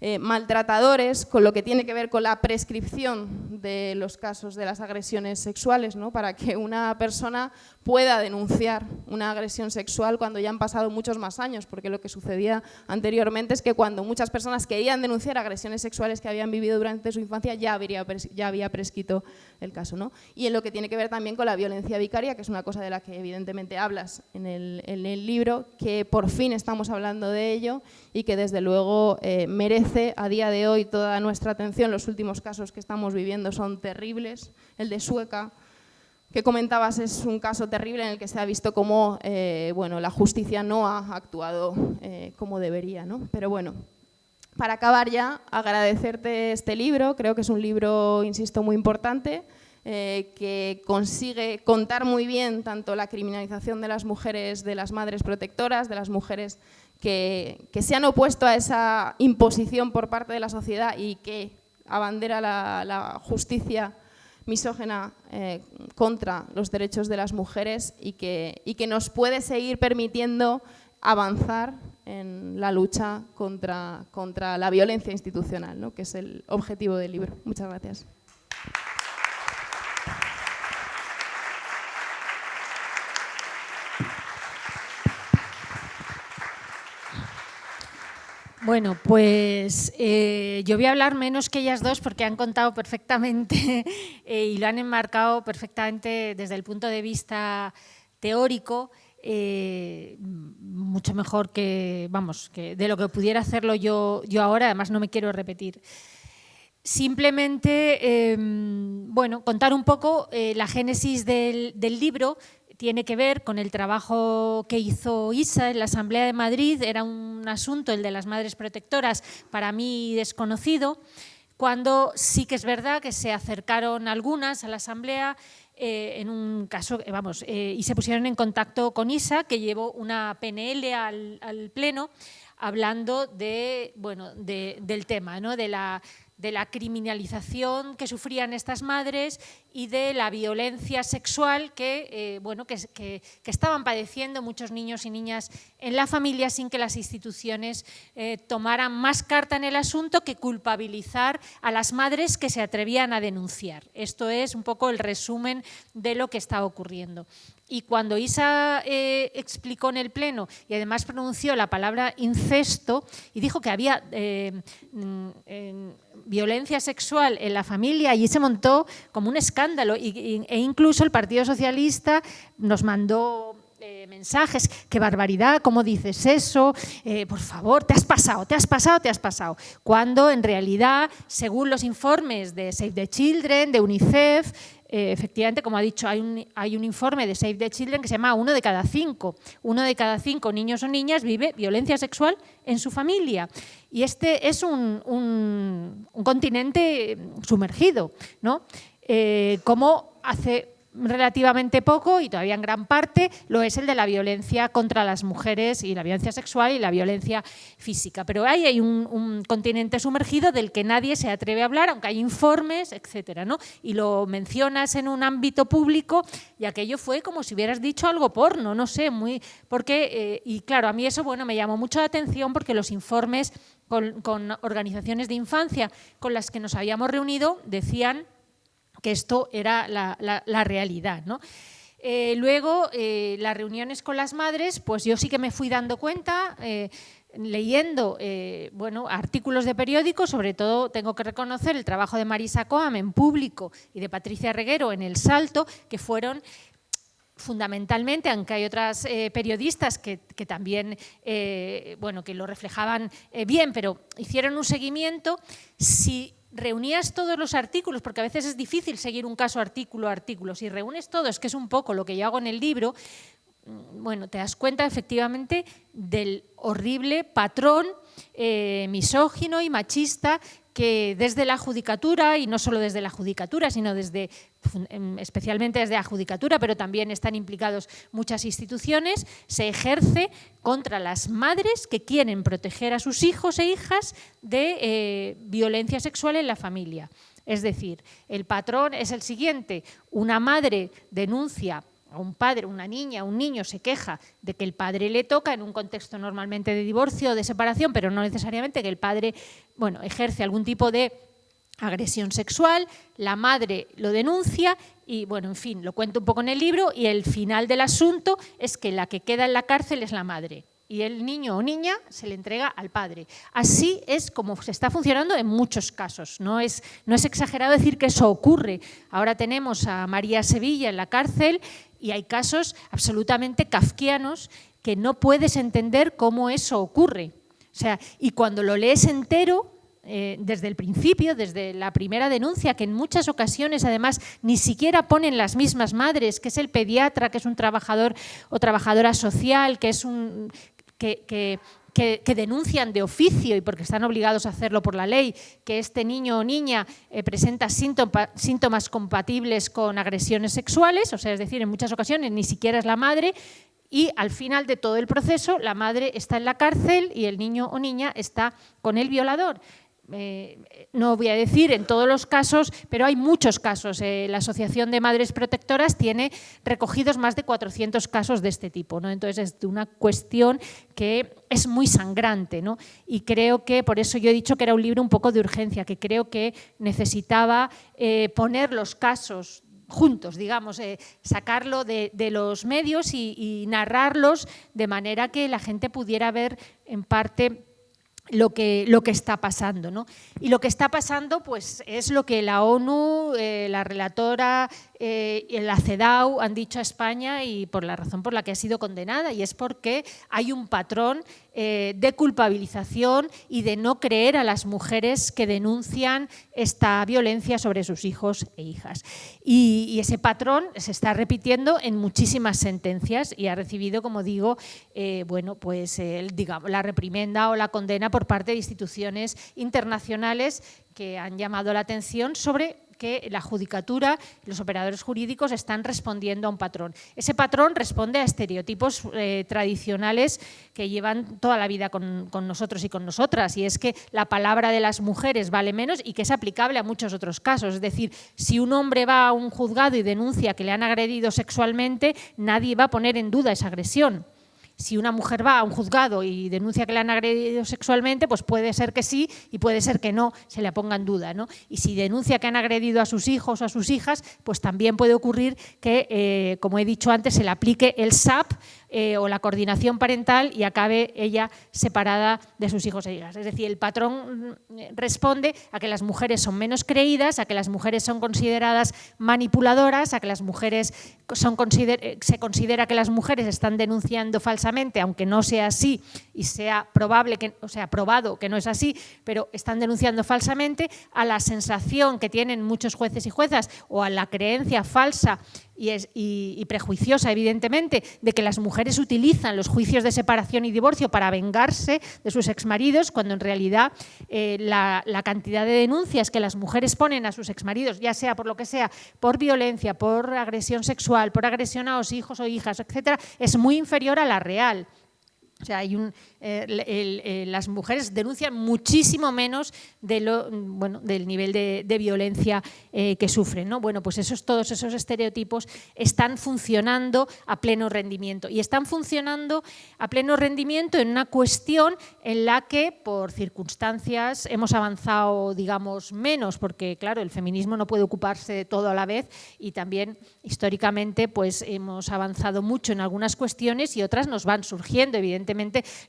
eh, maltratadores, con lo que tiene que ver con la prescripción de los casos de las agresiones sexuales, ¿no? para que una persona pueda denunciar una agresión sexual cuando ya han pasado muchos más años, porque lo que sucedía anteriormente es que cuando muchas personas querían denunciar agresiones sexuales que habían vivido durante su infancia, ya, ya había prescrito el caso. ¿no? Y en lo que tiene que ver también con la violencia vicaria, que es una cosa de la que evidentemente hablas en el, libro, que por fin estamos hablando de ello y que desde luego eh, merece a día de hoy toda nuestra atención. Los últimos casos que estamos viviendo son terribles. El de Sueca, que comentabas es un caso terrible en el que se ha visto cómo eh, bueno, la justicia no ha actuado eh, como debería. ¿no? Pero bueno, para acabar ya, agradecerte este libro, creo que es un libro, insisto, muy importante, eh, que consigue contar muy bien tanto la criminalización de las mujeres, de las madres protectoras, de las mujeres que, se han opuesto a esa imposición por parte de la sociedad y que abandera la, la justicia misógena eh, contra los derechos de las mujeres y que, y que nos puede seguir permitiendo avanzar en la lucha contra, contra la violencia institucional, ¿no? que es el objetivo del libro. Muchas gracias. Bueno, pues eh, yo voy a hablar menos que ellas dos porque han contado perfectamente eh, y lo han enmarcado perfectamente desde el punto de vista teórico, eh, mucho mejor que, vamos, que de lo que pudiera hacerlo yo, yo ahora, además no me quiero repetir. Simplemente, em, bueno, contar un poco la génesis del libro, tiene que ver con el trabajo que hizo ISA en la Asamblea de Madrid, era un asunto, el de las madres protectoras, para mí desconocido, cuando sí que es verdad que se acercaron algunas a la Asamblea eh, en un caso, eh, vamos, eh, y se pusieron en contacto con ISA, que llevó una PNL al, Pleno, hablando de, bueno, del tema, ¿no? de la de la criminalización que sufrían estas madres y de la violencia sexual que, eh, bueno, que, estaban padeciendo muchos niños y niñas en la familia sin que las instituciones eh, tomaran más carta en el asunto que culpabilizar a las madres que se atrevían a denunciar. Esto es un poco el resumen de lo que está ocurriendo. Y cuando Isa eh, explicó en el Pleno y además pronunció la palabra incesto y dijo que había mm, violencia sexual en la familia, allí se montó como un escándalo e incluso el Partido Socialista nos mandó eh, mensajes, qué barbaridad, ¿cómo dices eso? Eh, por favor, te has pasado, te has pasado, te has pasado. Cuando en realidad, según los informes de Save the Children, de UNICEF, eh, efectivamente, como ha dicho, hay un, hay un, informe de Save the Children que se llama uno de cada cinco. Uno de cada cinco niños o niñas vive violencia sexual en su familia. Y este es un, un, continente sumergido, ¿no? Eh, como hace relativamente poco y todavía en gran parte lo es el de la violencia contra las mujeres y la violencia sexual y la violencia física. Pero ahí hay un, continente sumergido del que nadie se atreve a hablar, aunque hay informes, etcétera, ¿no? Y lo mencionas en un ámbito público y aquello fue como si hubieras dicho algo porno, no sé, muy porque eh, y claro, a mí eso bueno me llamó mucho la atención porque los informes con, con organizaciones de infancia con las que nos habíamos reunido decían que esto era la, realidad. Eh, luego, eh, las reuniones con las madres, pues yo sí que me fui dando cuenta, eh, leyendo bueno, artículos de periódicos, sobre todo tengo que reconocer el trabajo de Marisa Coam en público y de Patricia Reguero en El Salto, que fueron fundamentalmente, aunque hay otras periodistas que, que también bueno, que lo reflejaban bien, pero hicieron un seguimiento, si reunías todos los artículos, porque a veces es difícil seguir un caso artículo a artículo, si reúnes todos, que es un poco lo que yo hago en el libro, mm, bueno, te das cuenta efectivamente del horrible patrón eh, misógino y machista que desde la judicatura, y no solo desde la judicatura, sino desde, em, especialmente desde la judicatura, pero también están implicados muchas instituciones, se ejerce contra las madres que quieren proteger a sus hijos e hijas de eh, violencia sexual en la familia. Es decir, el patrón es el siguiente, una madre denuncia un padre, una niña, un niño se queja de que el padre le toca en un contexto normalmente de divorcio o de separación, pero no necesariamente que el padre bueno, ejerce algún tipo de agresión sexual, la madre lo denuncia y, bueno, en fin, lo cuento un poco en el libro y el final del asunto es que la que queda en la cárcel es la madre y el niño o niña se le entrega al padre. Así es como se está funcionando en muchos casos. No es, no es exagerado decir que eso ocurre. Ahora tenemos a María Sevilla en la cárcel y hay casos absolutamente kafkianos que no puedes entender cómo eso ocurre. O sea, y cuando lo lees entero, eh, desde el principio, desde la primera denuncia, que en muchas ocasiones además ni siquiera ponen las mismas madres, que es el pediatra, que es un trabajador o trabajadora social, que es un, que, denuncian de oficio y porque están obligados a hacerlo por la ley, que este niño o niña eh, presenta síntomas compatibles con agresiones sexuales, o sea, es decir, en muchas ocasiones ni siquiera es la madre, y al final de todo el proceso la madre está en la cárcel y el niño o niña está con el violador. Eh, no voy a decir en todos los casos, pero hay muchos casos. Eh, la Asociación de Madres Protectoras tiene recogidos más de 400 casos de este tipo. ¿no? Entonces es una cuestión que es muy sangrante. ¿no? Y creo que, por eso yo he dicho que era un libro un poco de urgencia, que creo que necesitaba eh, poner los casos juntos, digamos, sacarlo de, los medios y, y narrarlos de manera que la gente pudiera ver en parte lo que, lo que está pasando. ¿no? Y lo que está pasando pues, es lo que la ONU, eh, la relatora eh, la CEDAW han dicho a España y por la razón por la que ha sido condenada, y es porque hay un patrón eh, de culpabilización y de no creer a las mujeres que denuncian esta violencia sobre sus hijos e hijas. Y, ese patrón se está repitiendo en muchísimas sentencias y ha recibido, como digo, bueno, pues, la reprimenda o la condena por parte de instituciones internacionales que han llamado la atención sobre que la judicatura, los operadores jurídicos están respondiendo a un patrón. Ese patrón responde a estereotipos eh, tradicionales que llevan toda la vida con, con, nosotros y con nosotras, y es que la palabra de las mujeres vale menos y que es aplicable a muchos otros casos. Es decir, si un hombre va a un juzgado y denuncia que le han agredido sexualmente, nadie va a poner en duda esa agresión si una mujer va a un juzgado y denuncia que le han agredido sexualmente, pues puede ser que sí y puede ser que no, se le ponga en duda. ¿no? Y si denuncia que han agredido a sus hijos o a sus hijas, pues también puede ocurrir que, eh, como he dicho antes, se le aplique el SAP eh, o la coordinación parental y acabe ella separada de sus hijos e hijas. Es decir, el patrón mm, responde a que las mujeres son menos creídas, a que las mujeres son consideradas manipuladoras, a que las mujeres son, eh, se considera que las mujeres están denunciando falsamente, aunque no sea así y sea probable que, o sea, probado que no es así, pero están denunciando falsamente, a la sensación que tienen muchos jueces y juezas o a la creencia falsa y, es, y, prejuiciosa, evidentemente, de que las mujeres utilizan los juicios de separación y divorcio para vengarse de sus exmaridos, cuando en realidad eh, la, la, cantidad de denuncias que las mujeres ponen a sus exmaridos, ya sea por lo que sea, por violencia, por agresión sexual, por agresión a los hijos o hijas, etcétera, es muy inferior a la real. O sea, hay eh, eh, las mujeres denuncian muchísimo menos del nivel de, violencia eh, que sufren. ¿no? Bueno, pues esos, todos esos estereotipos están funcionando a pleno rendimiento y están funcionando a pleno rendimiento en una cuestión en la que por circunstancias hemos avanzado, digamos, menos, porque claro, el feminismo no puede ocuparse de todo a la vez y también históricamente pues hemos avanzado mucho en algunas cuestiones y otras nos van surgiendo, evidentemente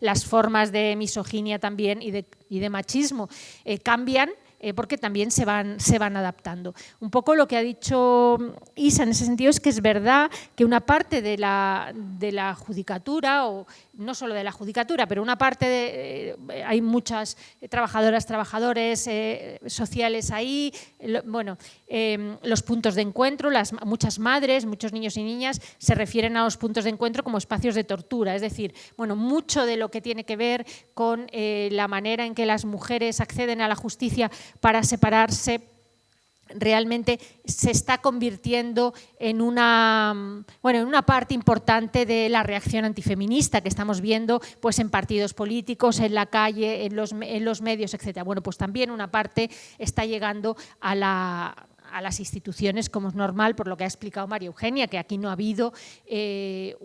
las formas de misoginia también y de, y de machismo eh, cambian eh, porque también se van, se van adaptando. Un poco lo que ha dicho Isa en ese sentido es que es verdad que una parte de la, de la judicatura o no solo de la judicatura, pero una parte, de, eh, hay muchas trabajadoras, trabajadores eh, sociales ahí, bueno, em, los puntos de encuentro, las, muchas madres, muchos niños y niñas se refieren a los puntos de encuentro como espacios de tortura, es decir, bueno, mucho de lo que tiene que ver con eh, la manera en que las mujeres acceden a la justicia para separarse realmente se está convirtiendo en una, bueno, en una parte importante de la reacción antifeminista que estamos viendo pues, en partidos políticos, en la calle, en los, en los medios, etc. Bueno, pues también una parte está llegando a la, a las instituciones, como es normal, por lo que ha explicado María Eugenia, que aquí no ha habido eh,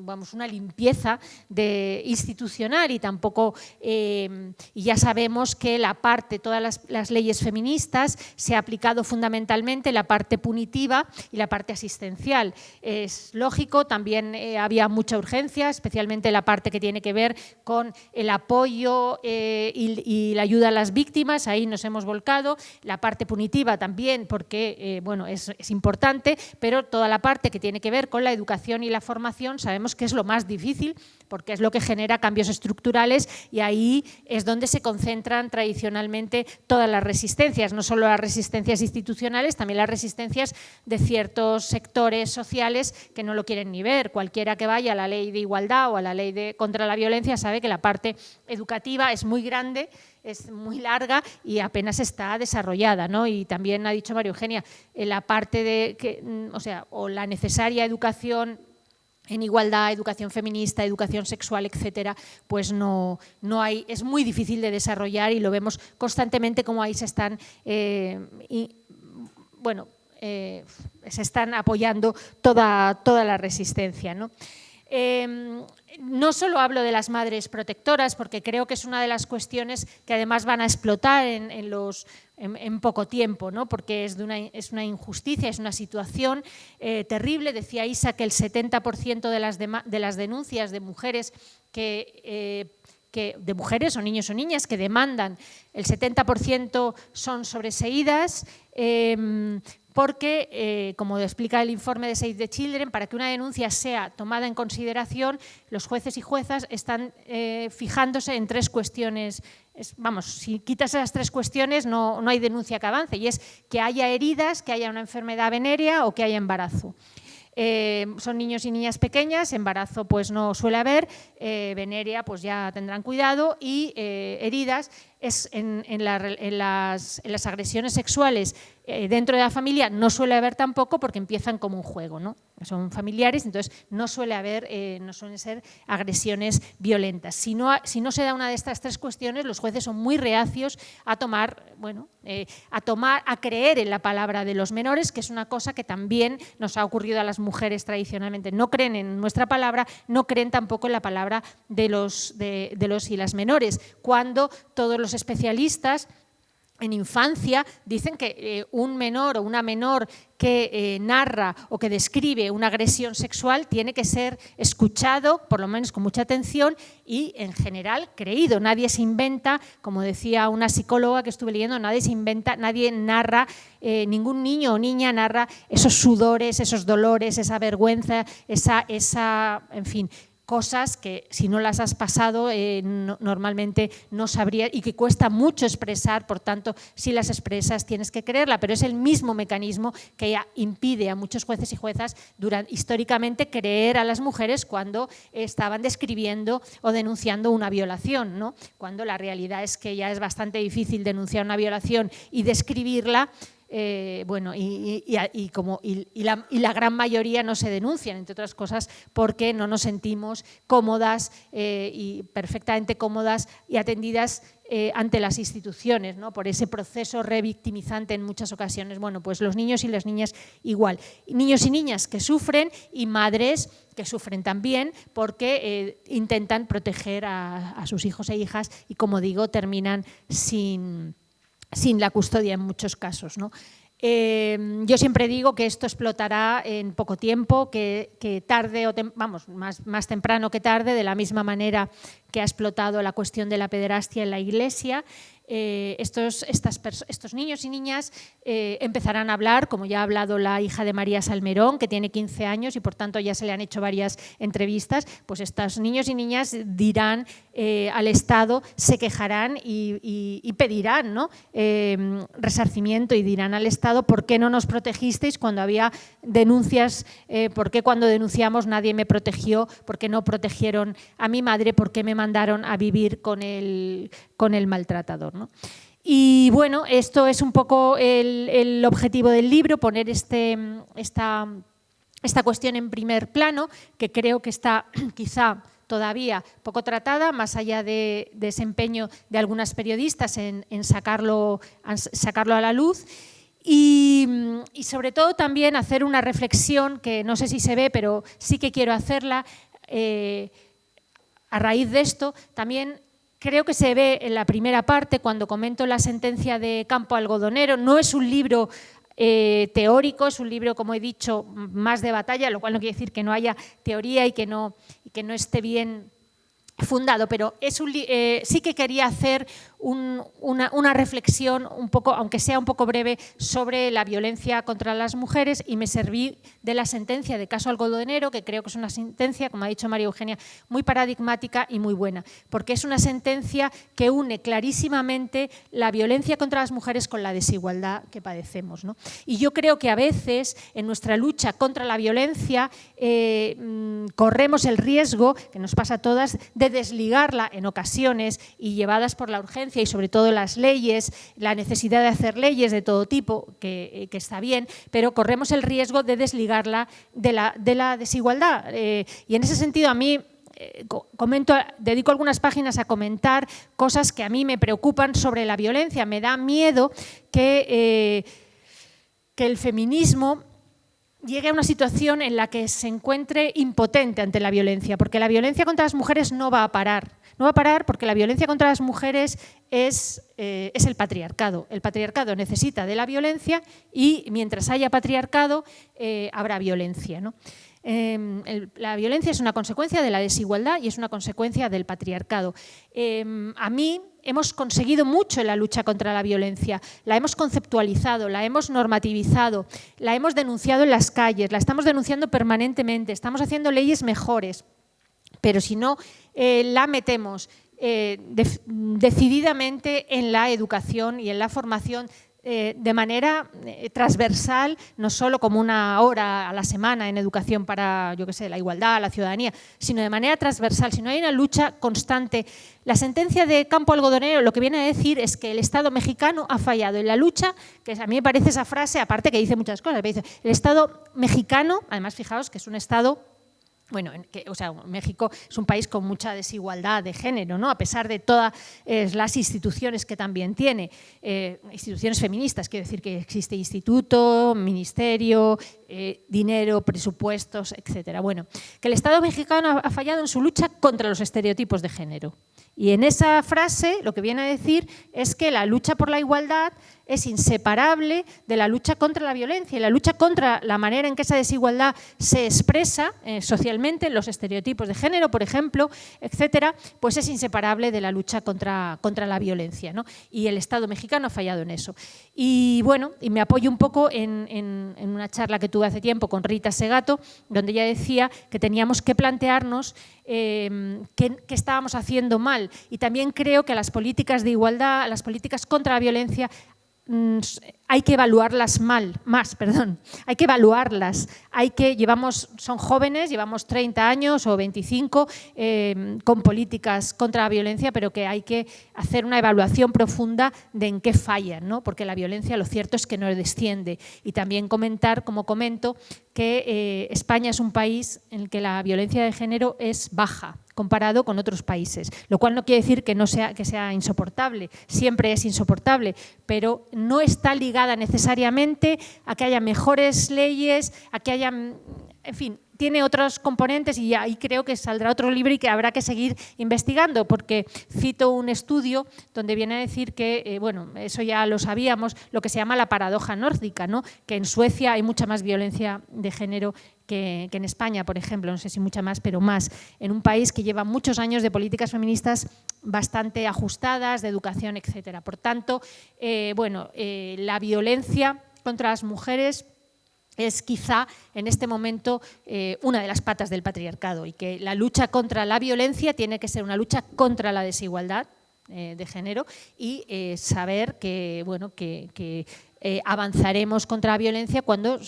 vamos, una limpieza de, institucional y tampoco, eh, y ya sabemos que la parte, todas las, leyes feministas se ha aplicado fundamentalmente la parte punitiva y la parte asistencial. Es lógico, también eh, había mucha urgencia, especialmente la parte que tiene que ver con el apoyo y la ayuda a las víctimas, ahí nos hemos volcado, la parte punitiva también, porque que eh, bueno, es, importante, pero toda la parte que tiene que ver con la educación y la formación sabemos que es lo más difícil porque es lo que genera cambios estructurales y ahí es donde se concentran tradicionalmente todas las resistencias, no solo las resistencias institucionales, también las resistencias de ciertos sectores sociales que no lo quieren ni ver. Cualquiera que vaya a la ley de igualdad o a la ley de, contra la violencia sabe que la parte educativa es muy grande es muy larga y apenas está desarrollada, ¿no? Y también ha dicho María Eugenia, eh, la parte de, que, mm, o sea, o la necesaria educación en igualdad, educación feminista, educación sexual, etcétera, pues no, no hay, es muy difícil de desarrollar y lo vemos constantemente como ahí se están, eh, bueno, eh, se están apoyando toda, toda la resistencia. ¿no? Em, no solo hablo de las madres protectoras, porque creo que es una de las cuestiones que además van a explotar en, poco tiempo, ¿no? porque es, una, injusticia, es una situación eh, terrible. Decía Isa que el 70% de las, de, las denuncias de mujeres. Eh, de mujeres o niños o niñas que demandan, el 70% son sobreseídas, em, porque, eh, como explica el informe de Save the Children, para que una denuncia sea tomada en consideración, los jueces y juezas están eh, fijándose en tres cuestiones. vamos, si quitas esas tres cuestiones no, no hay denuncia que avance, y es que haya heridas, que haya una enfermedad venérea o que haya embarazo. Eh, son niños y niñas pequeñas, embarazo pues no suele haber, eh, veneria pues ya tendrán cuidado y heridas es en, las, agresiones sexuales dentro de la familia no suele haber tampoco porque empiezan como un juego, ¿no? son familiares, entonces no suele haber, no suelen ser agresiones violentas. Si no, si no se da una de estas tres cuestiones, los jueces son muy reacios a tomar, bueno, a tomar, a creer en la palabra de los menores, que es una cosa que también nos ha ocurrido a las mujeres tradicionalmente no creen en nuestra palabra, no creen tampoco en la palabra de los, de, los y las menores, cuando todos los especialistas en infancia dicen que eh, un menor o una menor que eh, narra o que describe una agresión sexual tiene que ser escuchado, por lo menos con mucha atención y en general creído. Nadie se inventa, como decía una psicóloga que estuve leyendo, nadie se inventa, nadie narra, eh, ningún niño o niña narra esos sudores, esos dolores, esa vergüenza, esa, esa en fin, cosas que si no las has pasado eh, normalmente no sabrías y que cuesta mucho expresar, por tanto, si las expresas tienes que creerla, pero es el mismo mecanismo que impide a muchos jueces y juezas durante, históricamente creer a las mujeres cuando estaban describiendo o denunciando una violación, ¿no? cuando la realidad es que ya es bastante difícil denunciar una violación y describirla, eh, bueno, y, como, la, la, gran mayoría no se denuncian, entre otras cosas, porque no nos sentimos cómodas eh, y perfectamente cómodas y atendidas eh, ante las instituciones, ¿no? por ese proceso revictimizante en muchas ocasiones. Bueno, pues los niños y las niñas igual. Niños y niñas que sufren y madres que sufren también porque intentan proteger a sus hijos e hijas y, como digo, terminan sin sin la custodia en muchos casos. ¿no? Eh, yo siempre digo que esto explotará en poco tiempo, que, tarde o vamos, más, más, temprano que tarde, de la misma manera que ha explotado la cuestión de la pederastia en la Iglesia. Eh, estos, niños y niñas eh, empezarán a hablar, como ya ha hablado la hija de María Salmerón, que tiene 15 años y por tanto ya se le han hecho varias entrevistas, pues estos niños y niñas dirán eh, al Estado, se quejarán y, pedirán ¿no? resarcimiento y dirán al Estado por qué no nos protegisteis cuando había denuncias, por qué cuando denunciamos nadie me protegió, por qué no protegieron a mi madre, por qué me mandaron a vivir con el maltratador. Y bueno, esto es un poco el, objetivo del libro, poner este, esta, esta cuestión en primer plano, que creo que está quizá todavía poco tratada, más allá de, desempeño de algunas periodistas en, sacarlo, sacarlo a la luz. Y, sobre todo también hacer una reflexión, que no sé si se ve, pero sí que quiero hacerla, eh, a raíz de esto, también creo que se ve en la primera parte cuando comento la sentencia de Campo Algodonero. No es un libro eh, teórico, es un libro, como he dicho, más de batalla, lo cual no quiere decir que no haya teoría y que no, que no esté bien fundado, pero es eh, sí que quería hacer una, reflexión, un poco, aunque sea un poco breve, sobre la violencia contra las mujeres y me serví de la sentencia de caso algodonero, que creo que es una sentencia, como ha dicho María Eugenia, muy paradigmática y muy buena, porque es una sentencia que une clarísimamente la violencia contra las mujeres con la desigualdad que padecemos. Y yo creo que a veces en nuestra lucha contra la violencia eh, mm, corremos el riesgo, que nos pasa a todas, de desligarla en ocasiones y llevadas por la urgencia y sobre todo las leyes, la necesidad de hacer leyes de todo tipo, que, eh, está bien, pero corremos el riesgo de desligarla de la, de la desigualdad. Eh, y en ese sentido a mí eh, dedico algunas páginas a comentar cosas que a mí me preocupan sobre la violencia. Me da miedo que, que el feminismo llegue a una situación en la que se encuentre impotente ante la violencia, porque la violencia contra las mujeres no va a parar. No va a parar porque la violencia contra las mujeres es, eh, es el patriarcado. El patriarcado necesita de la violencia y mientras haya patriarcado eh, habrá violencia. Em, la violencia es una consecuencia de la desigualdad y es una consecuencia del patriarcado. Em, a mí hemos conseguido mucho en la lucha contra la violencia, la hemos conceptualizado, la hemos normativizado, la hemos denunciado en las calles, la estamos denunciando permanentemente, estamos haciendo leyes mejores, pero si no eh, la metemos eh, decididamente en la educación y en la formación eh, de manera transversal, no solo como una hora a la semana en educación para, yo qué sé, la igualdad, la ciudadanía, sino de manera transversal, si no hay una lucha constante. La sentencia de Campo Algodonero lo que viene a decir es que el Estado mexicano ha fallado en la lucha, que a mí me parece esa frase, aparte que dice muchas cosas, dice, el Estado mexicano, además fijaos que es un Estado bueno, o sea, México es un país con mucha desigualdad de género, ¿no? a pesar de todas las instituciones que también tiene, eh, instituciones feministas, quiero decir que existe instituto, ministerio, eh, dinero, presupuestos, etcétera. Bueno, que el Estado mexicano ha fallado en su lucha contra los estereotipos de género. Y en esa frase lo que viene a decir es que la lucha por la igualdad es inseparable de la lucha contra la violencia y la lucha contra la manera en que esa desigualdad se expresa eh, socialmente, los estereotipos de género, por ejemplo, etcétera, pues es inseparable de la lucha contra, contra la violencia. ¿no? Y el Estado mexicano ha fallado en eso. Y bueno, y me apoyo un poco en, una charla que tuve hace tiempo con Rita Segato, donde ella decía que teníamos que plantearnos eh, qué estábamos haciendo mal. Y también creo que las políticas de igualdad, las políticas contra la violencia, Mm, hay que evaluarlas mal, más, perdón, hay que evaluarlas, hay que, llevamos, son jóvenes, llevamos 30 años o 25 em, con políticas contra la violencia, pero que hay que hacer una evaluación profunda de en qué fallan, ¿no? porque la violencia lo cierto es que no desciende. Y también comentar, como comento, que eh, España es un país en el que la violencia de género es baja, comparado con otros países, lo cual no quiere decir que, no sea, que sea insoportable, siempre es insoportable, pero no está necesariamente a que haya mejores leyes, a que haya, en fin, tiene otros componentes y ahí creo que saldrá otro libro y que habrá que seguir investigando, porque cito un estudio donde viene a decir que, eh, bueno, eso ya lo sabíamos, lo que se llama la paradoja nórdica, ¿no? que en Suecia hay mucha más violencia de género que, en España, por ejemplo, no sé si mucha más, pero más, en un país que lleva muchos años de políticas feministas bastante ajustadas, de educación, etcétera. Por tanto, eh, bueno, eh, la violencia contra las mujeres es quizá en este momento eh, una de las patas del patriarcado y que la lucha contra la violencia tiene que ser una lucha contra la desigualdad eh, de género y eh, saber que, bueno, que avanzaremos contra la violencia cuando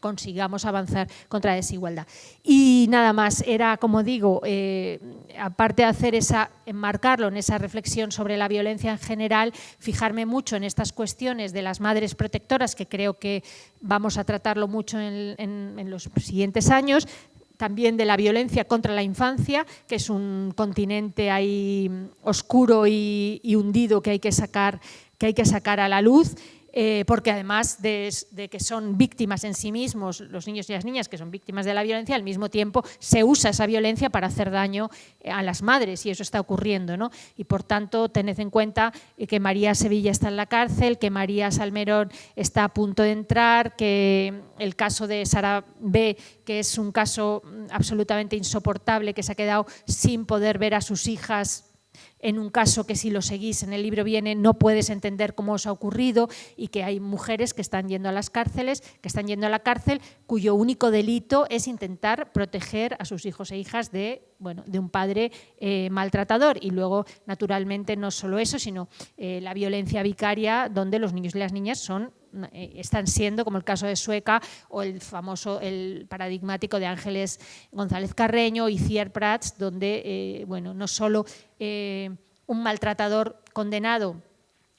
consigamos avanzar contra la desigualdad. Y nada más, era como digo, eh, aparte de hacer esa, enmarcarlo en esa reflexión sobre la violencia en general, fijarme mucho en estas cuestiones de las madres protectoras, que creo que vamos a tratarlo mucho en, los siguientes años, también de la violencia contra la infancia, que es un continente ahí oscuro y, y hundido que hay que sacar que hay que sacar a la luz eh, porque además de, que son víctimas en sí mismos, los niños y las niñas que son víctimas de la violencia, al mismo tiempo se usa esa violencia para hacer daño eh, a las madres y eso está ocurriendo. ¿no? Y por tanto, tened en cuenta eh, que María Sevilla está en la cárcel, que María Salmerón está a punto de entrar, que el caso de Sara B, que es un caso mm, absolutamente insoportable, que se ha quedado sin poder ver a sus hijas en un caso que si lo seguís en el libro viene no puedes entender cómo os ha ocurrido y que hay mujeres que están yendo a las cárceles, que están yendo a la cárcel cuyo único delito es intentar proteger a sus hijos e hijas de, bueno, de un padre eh, maltratador. Y luego naturalmente no solo eso sino eh, la violencia vicaria donde los niños y las niñas son están siendo, como el caso de Sueca o el famoso, el paradigmático de Ángeles González Carreño y Cier Prats, donde eh, bueno, no solo eh, un maltratador condenado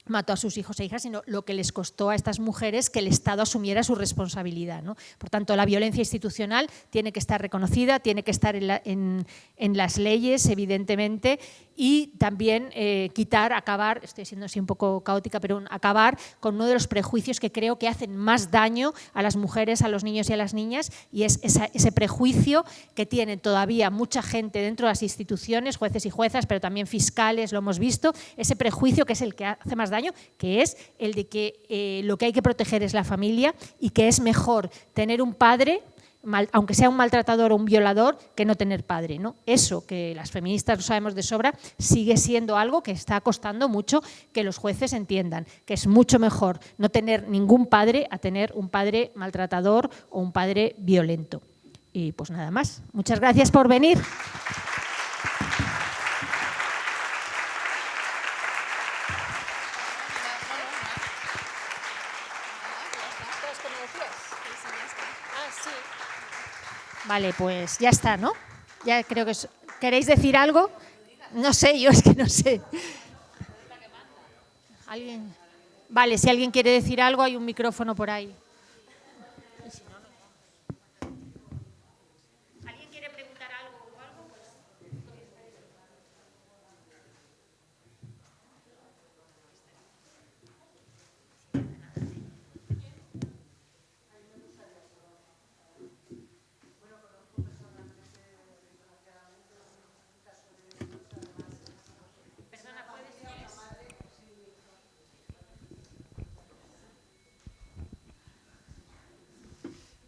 mató a sus hijos e hijas, sino lo que les costó a estas mujeres que el Estado asumiera su responsabilidad. Por tanto, la violencia institucional tiene que estar reconocida, tiene que estar en, en las leyes, evidentemente, y también eh, quitar, acabar, estoy siendo así un poco caótica, pero acabar con uno de los prejuicios que creo que hacen más daño a las mujeres, a los niños y a las niñas, y es ese prejuicio que tiene todavía mucha gente dentro de las instituciones, jueces y juezas, pero también fiscales, lo hemos visto, ese prejuicio que es el que hace más daño, que es el de que eh, lo que hay que proteger es la familia y que es mejor tener un padre aunque sea un maltratador o un violador, que no tener padre. ¿no? Eso, que las feministas lo sabemos de sobra, sigue siendo algo que está costando mucho que los jueces entiendan, que es mucho mejor no tener ningún padre a tener un padre maltratador o un padre violento. Y pues nada más. Muchas gracias por venir. Vale, pues ya está, ¿no? Ya creo que... ¿Queréis decir algo? No sé, yo es que no sé. ¿Alguien? Vale, si alguien quiere decir algo, hay un micrófono por ahí.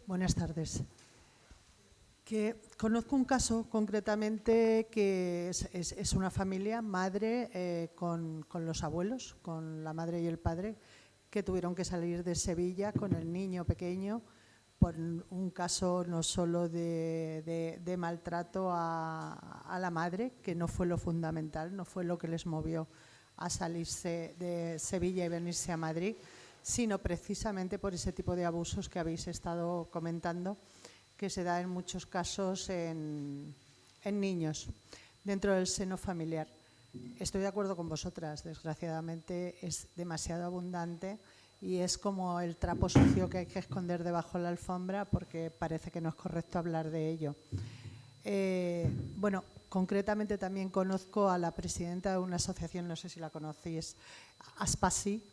Buenas tardes. Que conozco un caso concretamente que es, una familia, madre eh, con, los abuelos, con la madre y el padre, que tuvieron que salir de Sevilla con el niño pequeño por un caso no solo de, maltrato a, a, la madre, que no fue lo fundamental, no fue lo que les movió a salirse de Sevilla y venirse a Madrid, sino precisamente por ese tipo de abusos que habéis estado comentando, que se da en muchos casos en, niños, dentro del seno familiar. Estoy de acuerdo con vosotras, desgraciadamente es demasiado abundante y es como el trapo sucio que hay que esconder debajo de la alfombra porque parece que no es correcto hablar de ello. Eh, bueno, concretamente también conozco a la presidenta de una asociación, no sé si la conocéis, Aspasi,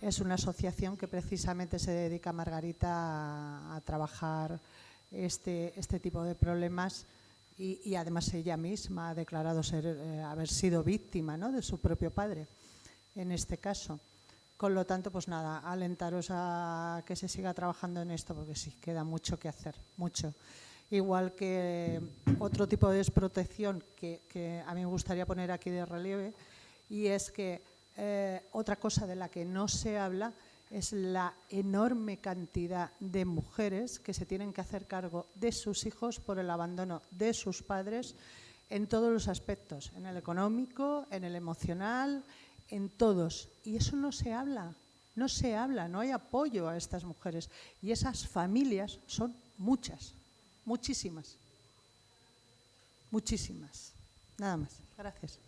es una asociación que precisamente se dedica, Margarita, a, trabajar este, este tipo de problemas y, además ella misma ha declarado ser, eh, haber sido víctima ¿no? de su propio padre en este caso. Con lo tanto, pues nada, alentaros a que se siga trabajando en esto porque sí, queda mucho que hacer, mucho. Igual que otro tipo de desprotección que, a mí me gustaría poner aquí de relieve y es que eh, otra cosa de la que no se habla es la enorme cantidad de mujeres que se tienen que hacer cargo de sus hijos por el abandono de sus padres en todos los aspectos, en el económico, en el emocional, en todos. Y eso no se habla, no se habla, no hay apoyo a estas mujeres. Y esas familias son muchas, muchísimas, muchísimas. Nada más. Gracias.